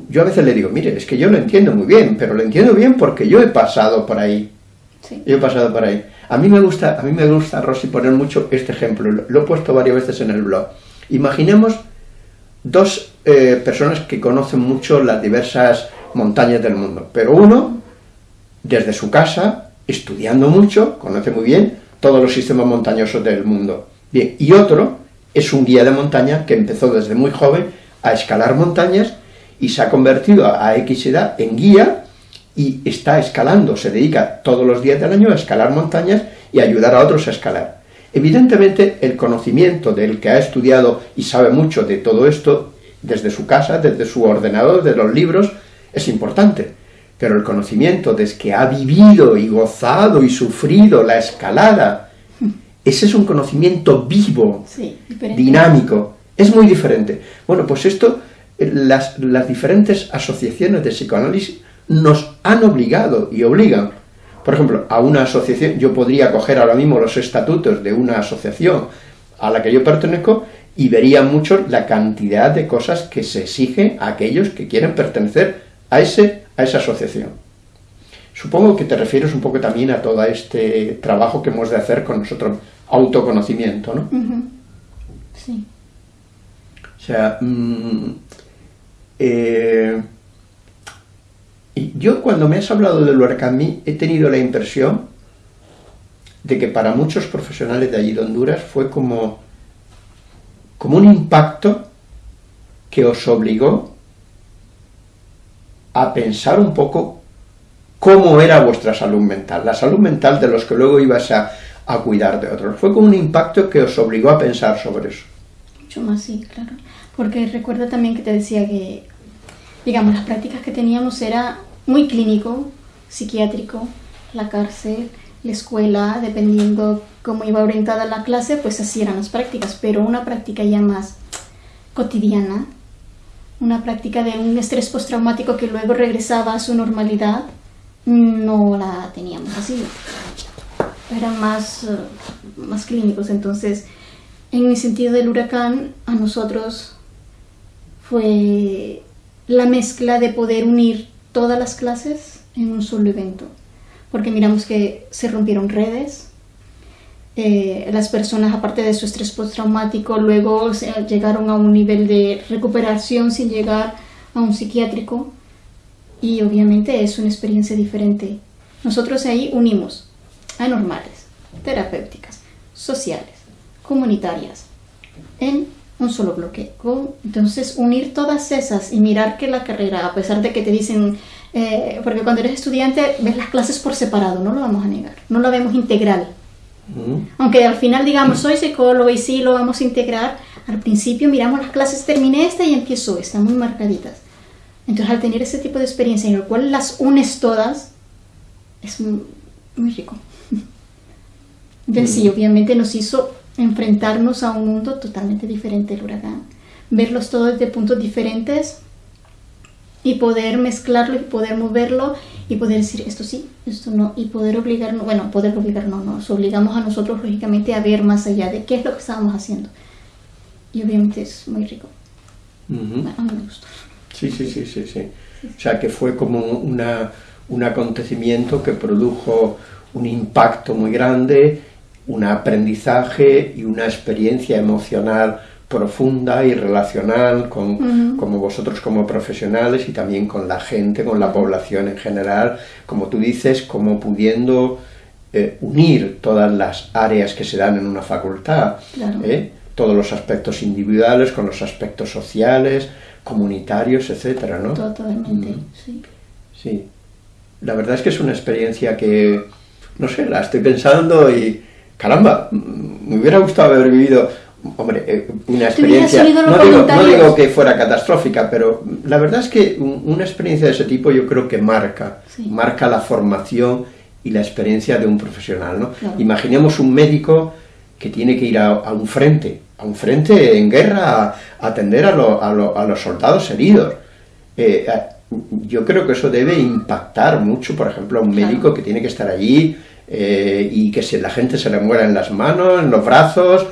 yo a veces le digo, mire, es que yo lo entiendo muy bien, pero lo entiendo bien porque yo he pasado por ahí. Yo he pasado por ahí. A mí me gusta, a mí me gusta, Rosy, poner mucho este ejemplo, lo he puesto varias veces en el blog. Imaginemos dos eh, personas que conocen mucho las diversas montañas del mundo, pero uno, desde su casa, estudiando mucho, conoce muy bien todos los sistemas montañosos del mundo. Bien, y otro es un guía de montaña que empezó desde muy joven a escalar montañas y se ha convertido a X edad en guía y está escalando, se dedica todos los días del año a escalar montañas y ayudar a otros a escalar. Evidentemente, el conocimiento del que ha estudiado y sabe mucho de todo esto, desde su casa, desde su ordenador, de los libros, es importante. Pero el conocimiento desde que ha vivido y gozado y sufrido la escalada, ese es un conocimiento vivo, dinámico, es muy diferente. Bueno, pues esto, eh, las, las diferentes asociaciones de psicoanálisis nos han obligado y obligan por ejemplo, a una asociación, yo podría coger ahora mismo los estatutos de una asociación a la que yo pertenezco y vería mucho la cantidad de cosas que se exigen a aquellos que quieren pertenecer a, ese, a esa asociación. Supongo que te refieres un poco también a todo este trabajo que hemos de hacer con nosotros, autoconocimiento, ¿no? Sí. O sea, mm, eh, yo cuando me has hablado del Huarcamí he tenido la impresión de que para muchos profesionales de allí de Honduras fue como, como un impacto que os obligó a pensar un poco cómo era vuestra salud mental, la salud mental de los que luego ibas a, a cuidar de otros. Fue como un impacto que os obligó a pensar sobre eso. Mucho más, sí, claro. Porque recuerda también que te decía que, digamos, las prácticas que teníamos era muy clínico, psiquiátrico, la cárcel, la escuela, dependiendo cómo iba orientada la clase, pues así eran las prácticas, pero una práctica ya más cotidiana, una práctica de un estrés postraumático que luego regresaba a su normalidad, no la teníamos así. Eran más, eh, más clínicos, entonces, en el sentido del huracán, a nosotros fue la mezcla de poder unir todas las clases en un solo evento porque miramos que se rompieron redes, eh, las personas, aparte de su estrés postraumático, luego llegaron a un nivel de recuperación sin llegar a un psiquiátrico y obviamente es una experiencia diferente. Nosotros ahí unimos anormales, terapéuticas, sociales, comunitarias, en un solo bloque. Entonces, unir todas esas y mirar que la carrera, a pesar de que te dicen eh, porque cuando eres estudiante ves las clases por separado, no lo vamos a negar, no lo vemos integral. Aunque al final digamos, soy psicólogo y sí lo vamos a integrar, al principio miramos las clases, terminé esta y empiezo esta, muy marcaditas. Entonces al tener ese tipo de experiencia en el cual las unes todas, es muy, rico. *laughs* Entonces sí, obviamente nos hizo enfrentarnos a un mundo totalmente diferente del huracán. Verlos todos desde puntos diferentes y poder mezclarlo y poder moverlo y poder decir esto sí, esto no, y poder obligarnos, bueno, poder obligarnos, no, nos obligamos a nosotros lógicamente a ver más allá de qué es lo que estábamos haciendo. Y obviamente es muy rico. a mí me gustó. Sí, sí, sí, sí, sí. O sea que fue como una, un acontecimiento que produjo un impacto muy grande, un aprendizaje y una experiencia emocional profunda y relacional con como vosotros como profesionales y también con la gente, con la población en general, como tú dices, como pudiendo eh, unir todas las áreas que se dan en una facultad, ¿eh? todos los aspectos individuales con los aspectos sociales, comunitarios, etcétera, ¿no? Totalmente, sí. Sí. La verdad es que es una experiencia que, no sé, la estoy pensando y, caramba, me hubiera gustado haber vivido hombre, eh, una experiencia, no digo, que fuera catastrófica, pero la verdad es que una experiencia de ese tipo yo creo que marca, marca la formación y la experiencia de un profesional, ¿no? Imaginemos un médico que tiene que ir a, un frente, a un frente en guerra a, atender a, los soldados heridos. Eh, yo creo que eso debe impactar mucho, por ejemplo, a un médico que tiene que estar allí eh, y que si la gente se le muera en las manos, en los brazos,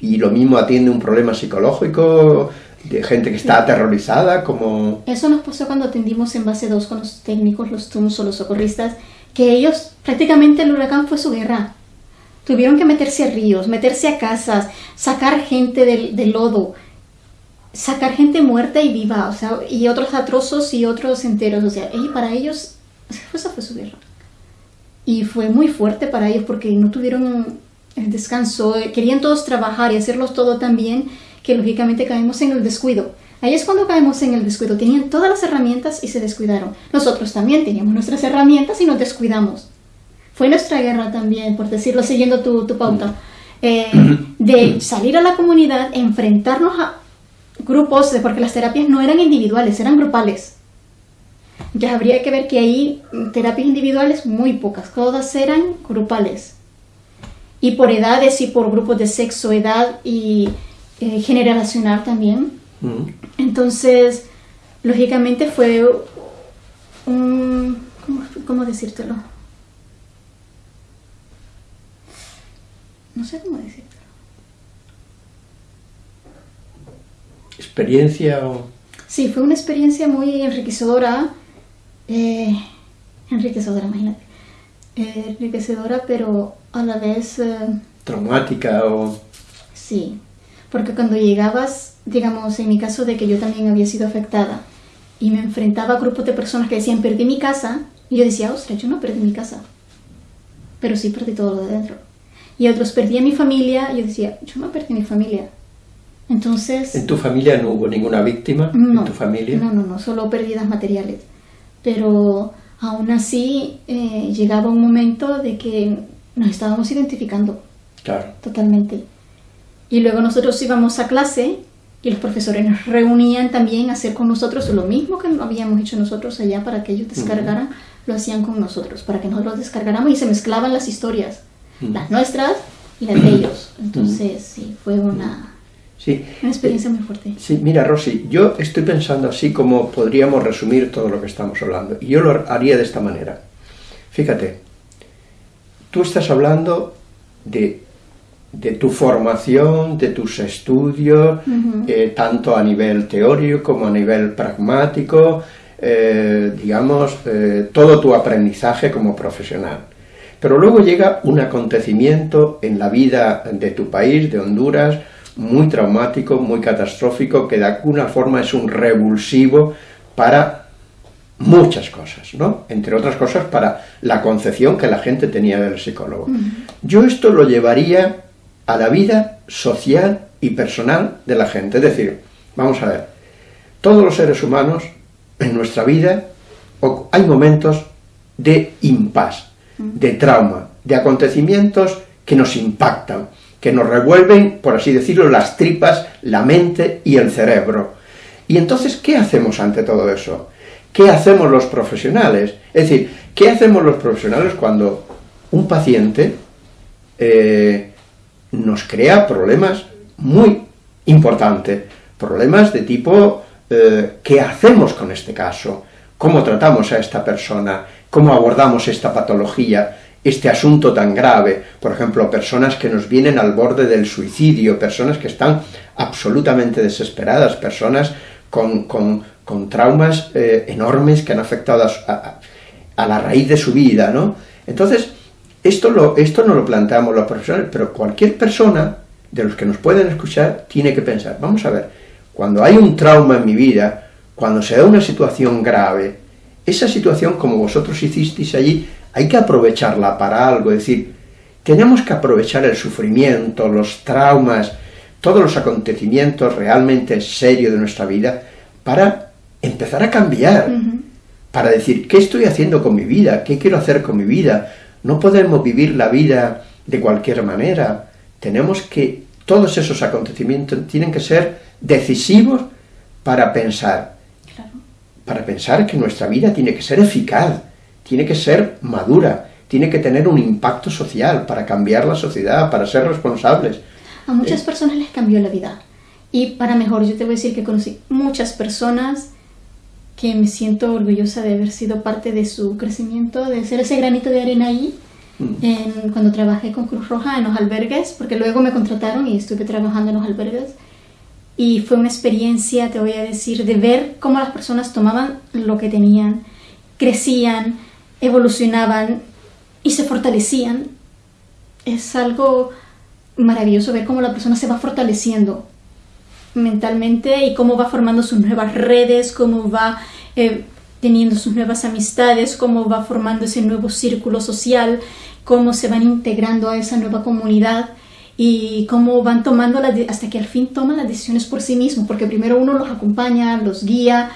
y lo mismo atiende un problema psicológico de gente que está aterrorizada, como... Eso nos pasó cuando atendimos en base 2 con los técnicos, los TUMS o los socorristas, que ellos, prácticamente el huracán fue su guerra. Tuvieron que meterse a ríos, meterse a casas, sacar gente del, lodo, sacar gente muerta y viva, o sea, y otros atrozos y otros enteros, o sea, y para ellos, esa fue su guerra. Y fue muy fuerte para ellos porque no tuvieron el descanso, eh, querían todos trabajar y hacerlos todo tan bien que lógicamente caemos en el descuido. Ahí es cuando caemos en el descuido. Tenían todas las herramientas y se descuidaron. Nosotros también teníamos nuestras herramientas y nos descuidamos. Fue nuestra guerra también, por decirlo, siguiendo tu, pauta, eh, *clears throat* de salir a la comunidad, enfrentarnos a grupos, porque las terapias no eran individuales, eran grupales. Ya habría que ver que ahí terapias individuales muy pocas, todas eran grupales y por edades y por grupos de sexo, edad y eh, generacional también. Mm. Entonces, lógicamente fue un... ¿cómo, decírtelo? No sé cómo decírtelo. ¿Experiencia o...? Sí, fue una experiencia muy enriquecedora. Eh, enriquecedora, imagínate. Eh, enriquecedora, pero a la vez... Eh, Traumática o... Sí, porque cuando llegabas, digamos, en mi caso de que yo también había sido afectada, y me enfrentaba a grupos de personas que decían, perdí mi casa, y yo decía, ostras, yo no perdí mi casa, pero sí perdí todo lo de dentro. Y otros, perdí a mi familia, y yo decía, yo no perdí mi familia, Entonces... ¿En tu familia no hubo ninguna víctima? No, ¿En tu familia? No, no, no, solo pérdidas materiales. Pero aún así eh, llegaba un momento de que nos estábamos identificando. Claro. Totalmente. Y luego nosotros íbamos a clase y los profesores nos reunían también a hacer con nosotros lo mismo que habíamos hecho nosotros allá para que ellos descargaran, lo hacían con nosotros, para que nosotros descargáramos y se mezclaban las historias, las nuestras y las de ellos. Entonces, sí, fue una, sí. una experiencia muy fuerte. Sí, mira, Rosy, yo estoy pensando así como podríamos resumir todo lo que estamos hablando. Y yo lo haría de esta manera. Fíjate, tú estás hablando de de tu formación, de tus estudios, eh, tanto a nivel teórico como a nivel pragmático, eh, digamos, eh, todo tu aprendizaje como profesional. Pero luego llega un acontecimiento en la vida de tu país, de Honduras, muy traumático, muy catastrófico, que de alguna forma es un revulsivo para muchas cosas, ¿no? Entre otras cosas para la concepción que la gente tenía del psicólogo. Yo esto lo llevaría a la vida social y personal de la gente. Es decir, vamos a ver, todos los seres humanos en nuestra vida hay momentos de impas, de trauma, de acontecimientos que nos impactan, que nos revuelven, por así decirlo, las tripas, la mente y el cerebro. Y entonces, ¿qué hacemos ante todo eso? ¿Qué hacemos los profesionales? Es decir, ¿qué hacemos los profesionales cuando un paciente eh, nos crea problemas muy importantes, problemas de tipo, eh, ¿qué hacemos con este caso? ¿Cómo tratamos a esta persona? ¿Cómo abordamos esta patología? Este asunto tan grave, por ejemplo, personas que nos vienen al borde del suicidio, personas que están absolutamente desesperadas, personas con, traumas eh, enormes que han afectado a, a, la raíz de su vida, ¿no? Entonces, esto, lo, esto no lo planteamos los profesores, pero cualquier persona de los que nos pueden escuchar tiene que pensar, vamos a ver, cuando hay un trauma en mi vida, cuando se da una situación grave, esa situación como vosotros hicisteis allí, hay que aprovecharla para algo, es decir, tenemos que aprovechar el sufrimiento, los traumas, todos los acontecimientos realmente serios de nuestra vida para empezar a cambiar, para decir, ¿qué estoy haciendo con mi vida? ¿Qué quiero hacer con mi vida? No podemos vivir la vida de cualquier manera. Tenemos que, todos esos acontecimientos tienen que ser decisivos para pensar. Para pensar que nuestra vida tiene que ser eficaz, tiene que ser madura, tiene que tener un impacto social para cambiar la sociedad, para ser responsables. A muchas eh, personas les cambió la vida. Y para mejor, yo te voy a decir que conocí muchas personas que me siento orgullosa de haber sido parte de su crecimiento, de ser ese granito de arena ahí, mm. cuando trabajé con Cruz Roja en los albergues, porque luego me contrataron y estuve trabajando en los albergues. Y fue una experiencia, te voy a decir, de ver cómo las personas tomaban lo que tenían, crecían, evolucionaban y se fortalecían. Es algo maravilloso ver cómo la persona se va fortaleciendo mentalmente y cómo va formando sus nuevas redes, cómo va eh, teniendo sus nuevas amistades, cómo va formando ese nuevo círculo social, cómo se van integrando a esa nueva comunidad y cómo van tomando hasta que al fin toman las decisiones por sí mismos, porque primero uno los acompaña, los guía,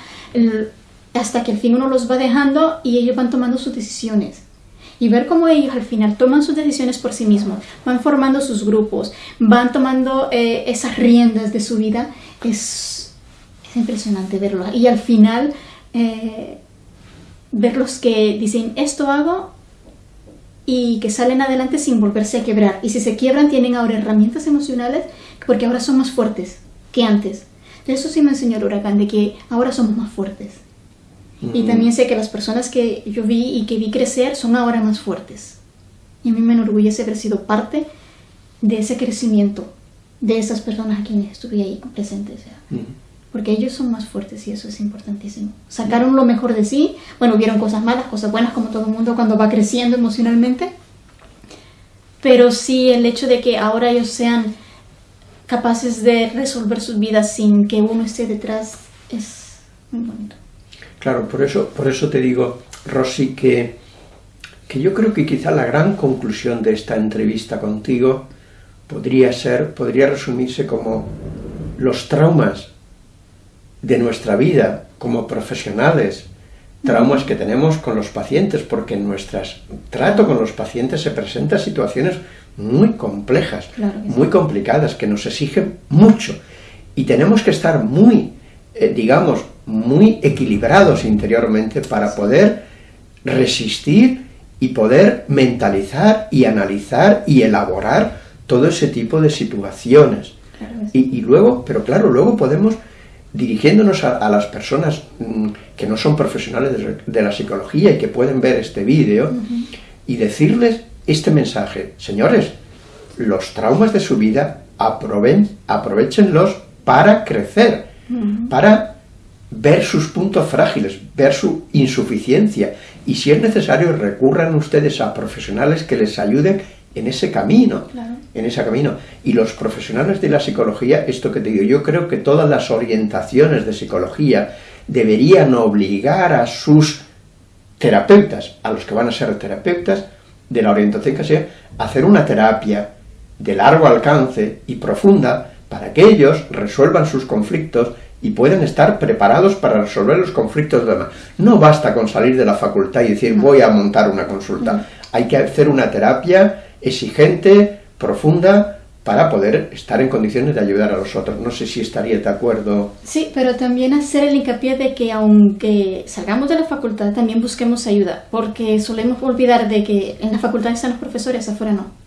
hasta que al fin uno los va dejando y ellos van tomando sus decisiones y ver cómo ellos al final toman sus decisiones por sí mismos, van formando sus grupos, van tomando eh, esas riendas de su vida, es, impresionante verlo. Y al final, eh, ver los que dicen, esto hago y que salen adelante sin volverse a quebrar. Y si se quiebran, tienen ahora herramientas emocionales porque ahora son más fuertes que antes. Eso sí me enseñó el huracán, de que ahora somos más fuertes. Y también sé que las personas que yo vi y que vi crecer son ahora más fuertes. Y a mí me enorgullece haber sido parte de ese crecimiento de esas personas a quienes estuve ahí presentes. Porque ellos son más fuertes y eso es importantísimo. Sacaron lo mejor de sí. Bueno, vieron cosas malas, cosas buenas, como todo el mundo cuando va creciendo emocionalmente. Pero sí el hecho de que ahora ellos sean capaces de resolver sus vidas sin que uno esté detrás es muy bonito. Claro, por eso, por eso te digo, Rosy, que, que yo creo que quizá la gran conclusión de esta entrevista contigo podría ser, podría resumirse como los traumas de nuestra vida como profesionales, traumas que tenemos con los pacientes, porque en nuestro trato con los pacientes se presentan situaciones muy complejas, muy complicadas, que nos exigen mucho. Y tenemos que estar muy, eh, digamos, muy equilibrados interiormente para poder resistir y poder mentalizar y analizar y elaborar todo ese tipo de situaciones. y, luego, pero claro, luego podemos, dirigiéndonos a, las personas mm, que no son profesionales de, la psicología y que pueden ver este vídeo, y decirles este mensaje, señores, los traumas de su vida aproven, aprovechenlos para crecer, para ver sus puntos frágiles, ver su insuficiencia, y si es necesario recurran ustedes a profesionales que les ayuden en ese camino, en ese camino. Y los profesionales de la psicología, esto que te digo, yo creo que todas las orientaciones de psicología deberían obligar a sus terapeutas, a los que van a ser terapeutas de la orientación que sea, a hacer una terapia de largo alcance y profunda para que ellos resuelvan sus conflictos y pueden estar preparados para resolver los conflictos de demás. No basta con salir de la facultad y decir voy a montar una consulta. Hay que hacer una terapia exigente, profunda, para poder estar en condiciones de ayudar a los otros. No sé si estaría de acuerdo. Sí, pero también hacer el hincapié de que aunque salgamos de la facultad, también busquemos ayuda, porque solemos olvidar de que en la facultad están los profesores, afuera no.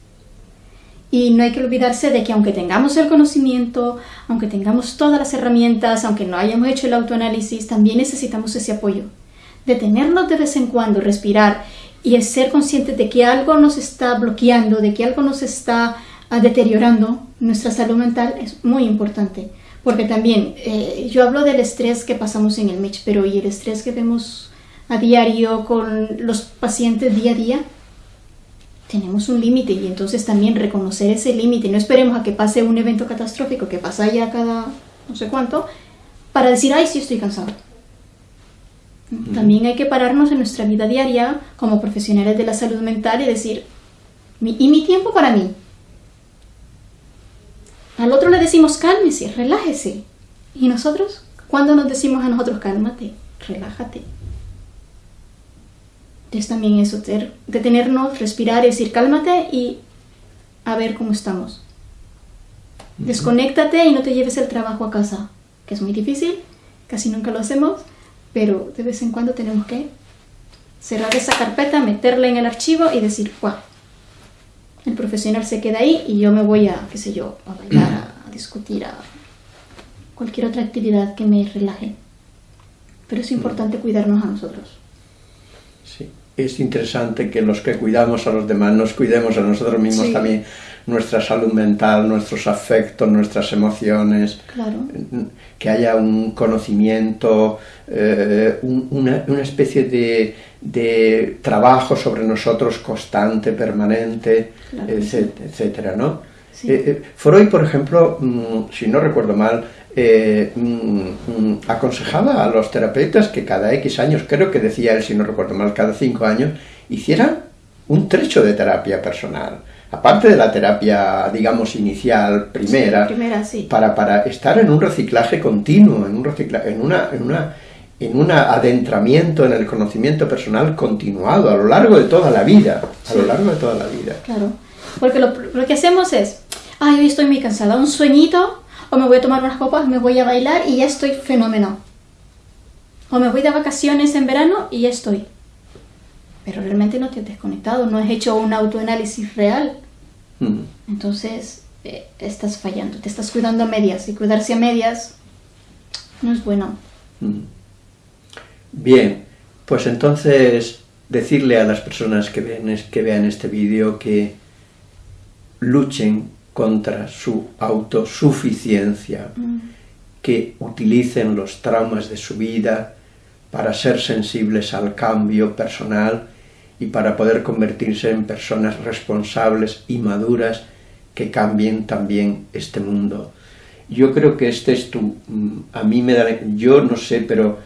Y no hay que olvidarse de que aunque tengamos el conocimiento, aunque tengamos todas las herramientas, aunque no hayamos hecho el autoanálisis, también necesitamos ese apoyo. Detenernos de vez en cuando, respirar y ser conscientes de que algo nos está bloqueando, de que algo nos está ah, deteriorando nuestra salud mental es muy importante. Porque también, eh, yo hablo del estrés que pasamos en el MECH, pero ¿y el estrés que vemos a diario con los pacientes día a día? Tenemos un límite y entonces también reconocer ese límite. No esperemos a que pase un evento catastrófico que pasa ya cada no sé cuánto para decir, ay, sí estoy cansado. También hay que pararnos en nuestra vida diaria como profesionales de la salud mental y decir, ¿y mi tiempo para mí? Al otro le decimos, cálmese, relájese. ¿Y nosotros? ¿Cuándo nos decimos a nosotros, cálmate, relájate? Es también eso, detenernos, respirar y decir cálmate y a ver cómo estamos. Desconéctate y no te lleves el trabajo a casa, que es muy difícil, casi nunca lo hacemos, pero de vez en cuando tenemos que cerrar esa carpeta, meterla en el archivo y decir, wow, el profesional se queda ahí y yo me voy a, qué sé yo, a bailar, a *clears throat* discutir, a cualquier otra actividad que me relaje. Pero es importante cuidarnos a nosotros. Sí es interesante que los que cuidamos a los demás nos cuidemos a nosotros mismos también, nuestra salud mental, nuestros afectos, nuestras emociones, que haya un conocimiento, eh, una, especie de, trabajo sobre nosotros constante, permanente, etcétera, ¿no? Eh, eh, Freud, por ejemplo, mm, si no recuerdo mal, eh, mm, mm, aconsejaba a los terapeutas que cada X años, creo que decía él, si no recuerdo mal, cada cinco años, hicieran un trecho de terapia personal. Aparte de la terapia, digamos, inicial, primera, para, para estar en un reciclaje continuo, en un, reciclaje, en una, en una en un adentramiento en el conocimiento personal continuado a lo largo de toda la vida, a lo largo de toda la vida. Claro, porque lo, lo que hacemos es, ay, hoy estoy muy cansada, un sueñito, o me voy a tomar unas copas, me voy a bailar y ya estoy fenómeno. O me voy de vacaciones en verano y ya estoy. Pero realmente no te has desconectado, no has hecho un autoanálisis real. Mm. Entonces, eh, estás fallando, te estás cuidando a medias y cuidarse a medias no es bueno. Mm. Bien, pues entonces decirle a las personas que, ven, que vean este vídeo que luchen contra su autosuficiencia, mm. que utilicen los traumas de su vida para ser sensibles al cambio personal y para poder convertirse en personas responsables y maduras que cambien también este mundo. Yo creo que este es tu, mm, a mí me da, yo no sé, pero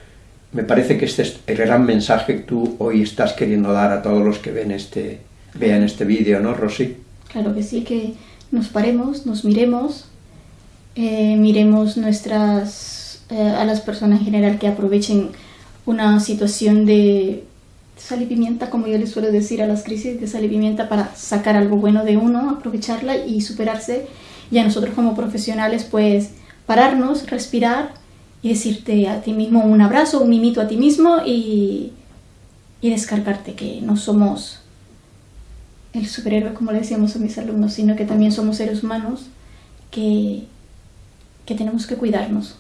me parece que este es el gran mensaje que tú hoy estás queriendo dar a todos los que ven este, vean este vídeo, ¿no, Rosy? Claro que sí, que nos paremos, nos miremos, eh, miremos nuestras, eh, a las personas en general que aprovechen una situación de sal pimienta, como yo les suelo decir a las crisis de sal pimienta para sacar algo bueno de uno, aprovecharla y superarse. Y a nosotros como profesionales, pues pararnos, respirar y decirte a ti mismo un abrazo, un mimito a ti mismo y, y descargarte que no somos el superhéroe, como le decíamos a mis alumnos, sino que también somos seres humanos que, que tenemos que cuidarnos.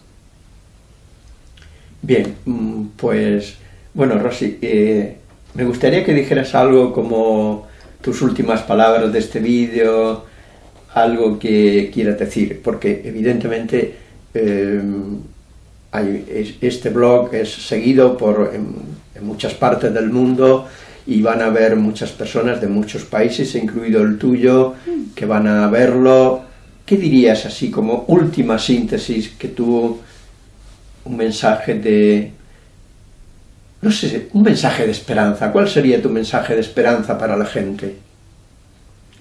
Bien, mm, pues bueno, Rosy, eh, me gustaría que dijeras algo como tus últimas palabras de este vídeo, algo que quieras decir, porque evidentemente eh, este blog es seguido por en, muchas partes del mundo y van a ver muchas personas de muchos países, incluido el tuyo, que van a verlo. ¿Qué dirías así como última síntesis que tuvo un mensaje de, no sé, un mensaje de esperanza? ¿Cuál sería tu mensaje de esperanza para la gente?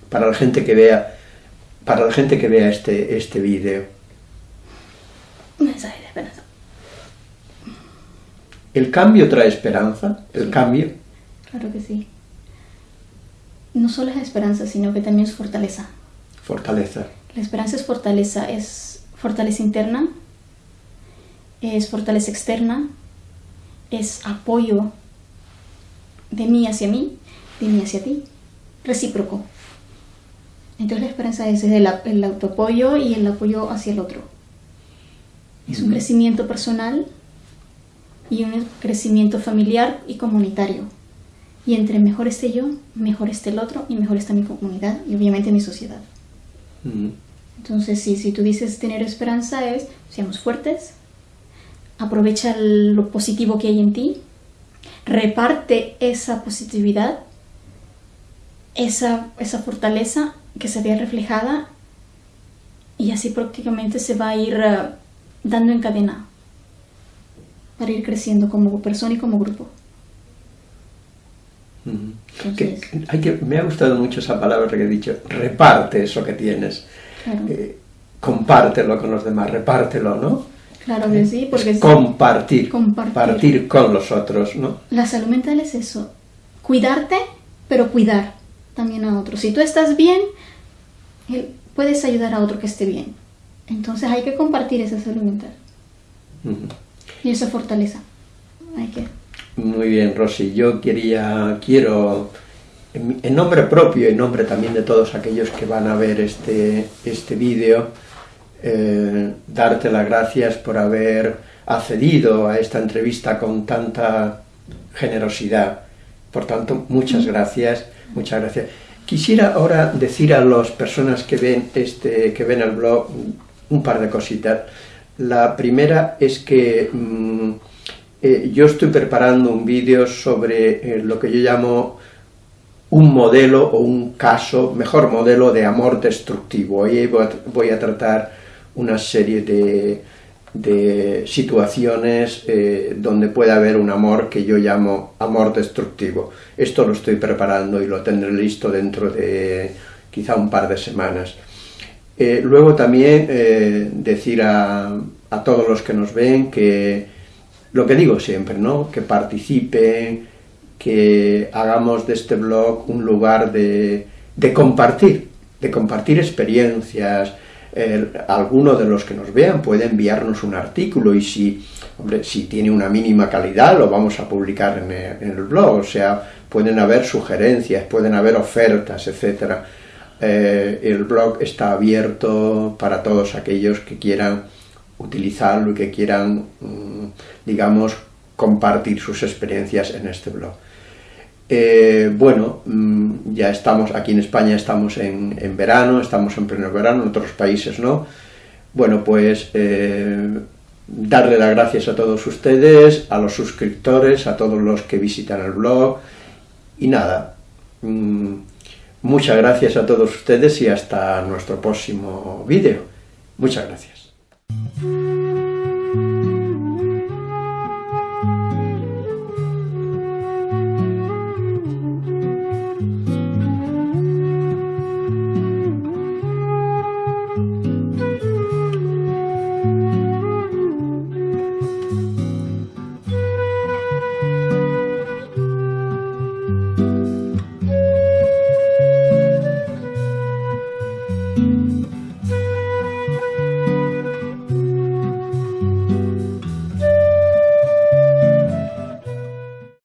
Para la gente que vea, para la gente que vea este, este vídeo. Un mensaje de esperanza. ¿El cambio trae esperanza? ¿El cambio? Claro que sí. No solo es esperanza, sino que también es fortaleza. Fortaleza. La esperanza es fortaleza, es fortaleza interna, es fortaleza externa, es apoyo de mí hacia mí, de mí hacia ti, recíproco. Entonces la esperanza es el, el autoapoyo y el apoyo hacia el otro. Es un crecimiento personal y un crecimiento familiar y comunitario. Y entre mejor esté yo, mejor esté el otro y mejor está mi comunidad y obviamente mi sociedad. Entonces, sí, si tú dices tener esperanza es, seamos fuertes, aprovecha lo positivo que hay en ti, reparte esa positividad, esa, esa fortaleza que se vea reflejada y así prácticamente se va a ir eh, dando en cadena para ir creciendo como persona y como grupo. Hay que, me ha gustado mucho esa palabra que he dicho, reparte eso que tienes, eh, compártelo con los demás, repártelo, ¿no? Claro que sí, porque compartir, compartir, con los otros, ¿no? La salud mental es eso, cuidarte, pero cuidar también a otros. Si tú estás bien, puedes ayudar a otro que esté bien. Entonces hay que compartir esa salud mental. Y esa fortaleza. Hay que... Muy bien, Rosy. Yo quería, quiero, en nombre propio y en nombre también de todos aquellos que van a ver este, este vídeo, eh, darte las gracias por haber accedido a esta entrevista con tanta generosidad. Por tanto, muchas gracias, muchas gracias. Quisiera ahora decir a las personas que ven, este, que ven el blog un par de cositas. La primera es que mm, eh, yo estoy preparando un vídeo sobre eh, lo que yo llamo un modelo o un caso, mejor modelo de amor destructivo. Hoy voy a, tratar una serie de, situaciones eh, donde puede haber un amor que yo llamo amor destructivo. Esto lo estoy preparando y lo tendré listo dentro de quizá un par de semanas. Luego también decir a, todos los que nos ven que, lo que digo siempre, ¿no? que participen, que hagamos de este blog un lugar de, compartir, de compartir experiencias, alguno de los que nos vean puede enviarnos un artículo y si, hombre, si tiene una mínima calidad lo vamos a publicar en el, en el blog, o sea, pueden haber sugerencias, pueden haber ofertas, etcétera. Eh, el blog está abierto para todos aquellos que quieran utilizarlo y que quieran, mm, digamos, compartir sus experiencias en este blog. Eh, bueno, mm, ya estamos, aquí en España estamos en, verano, estamos en pleno verano, en otros países no. Bueno, pues eh, darle las gracias a todos ustedes, a los suscriptores, a todos los que visitan el blog, y nada, mm, Muchas gracias a todos ustedes y hasta nuestro próximo vídeo. Muchas gracias. Thank you.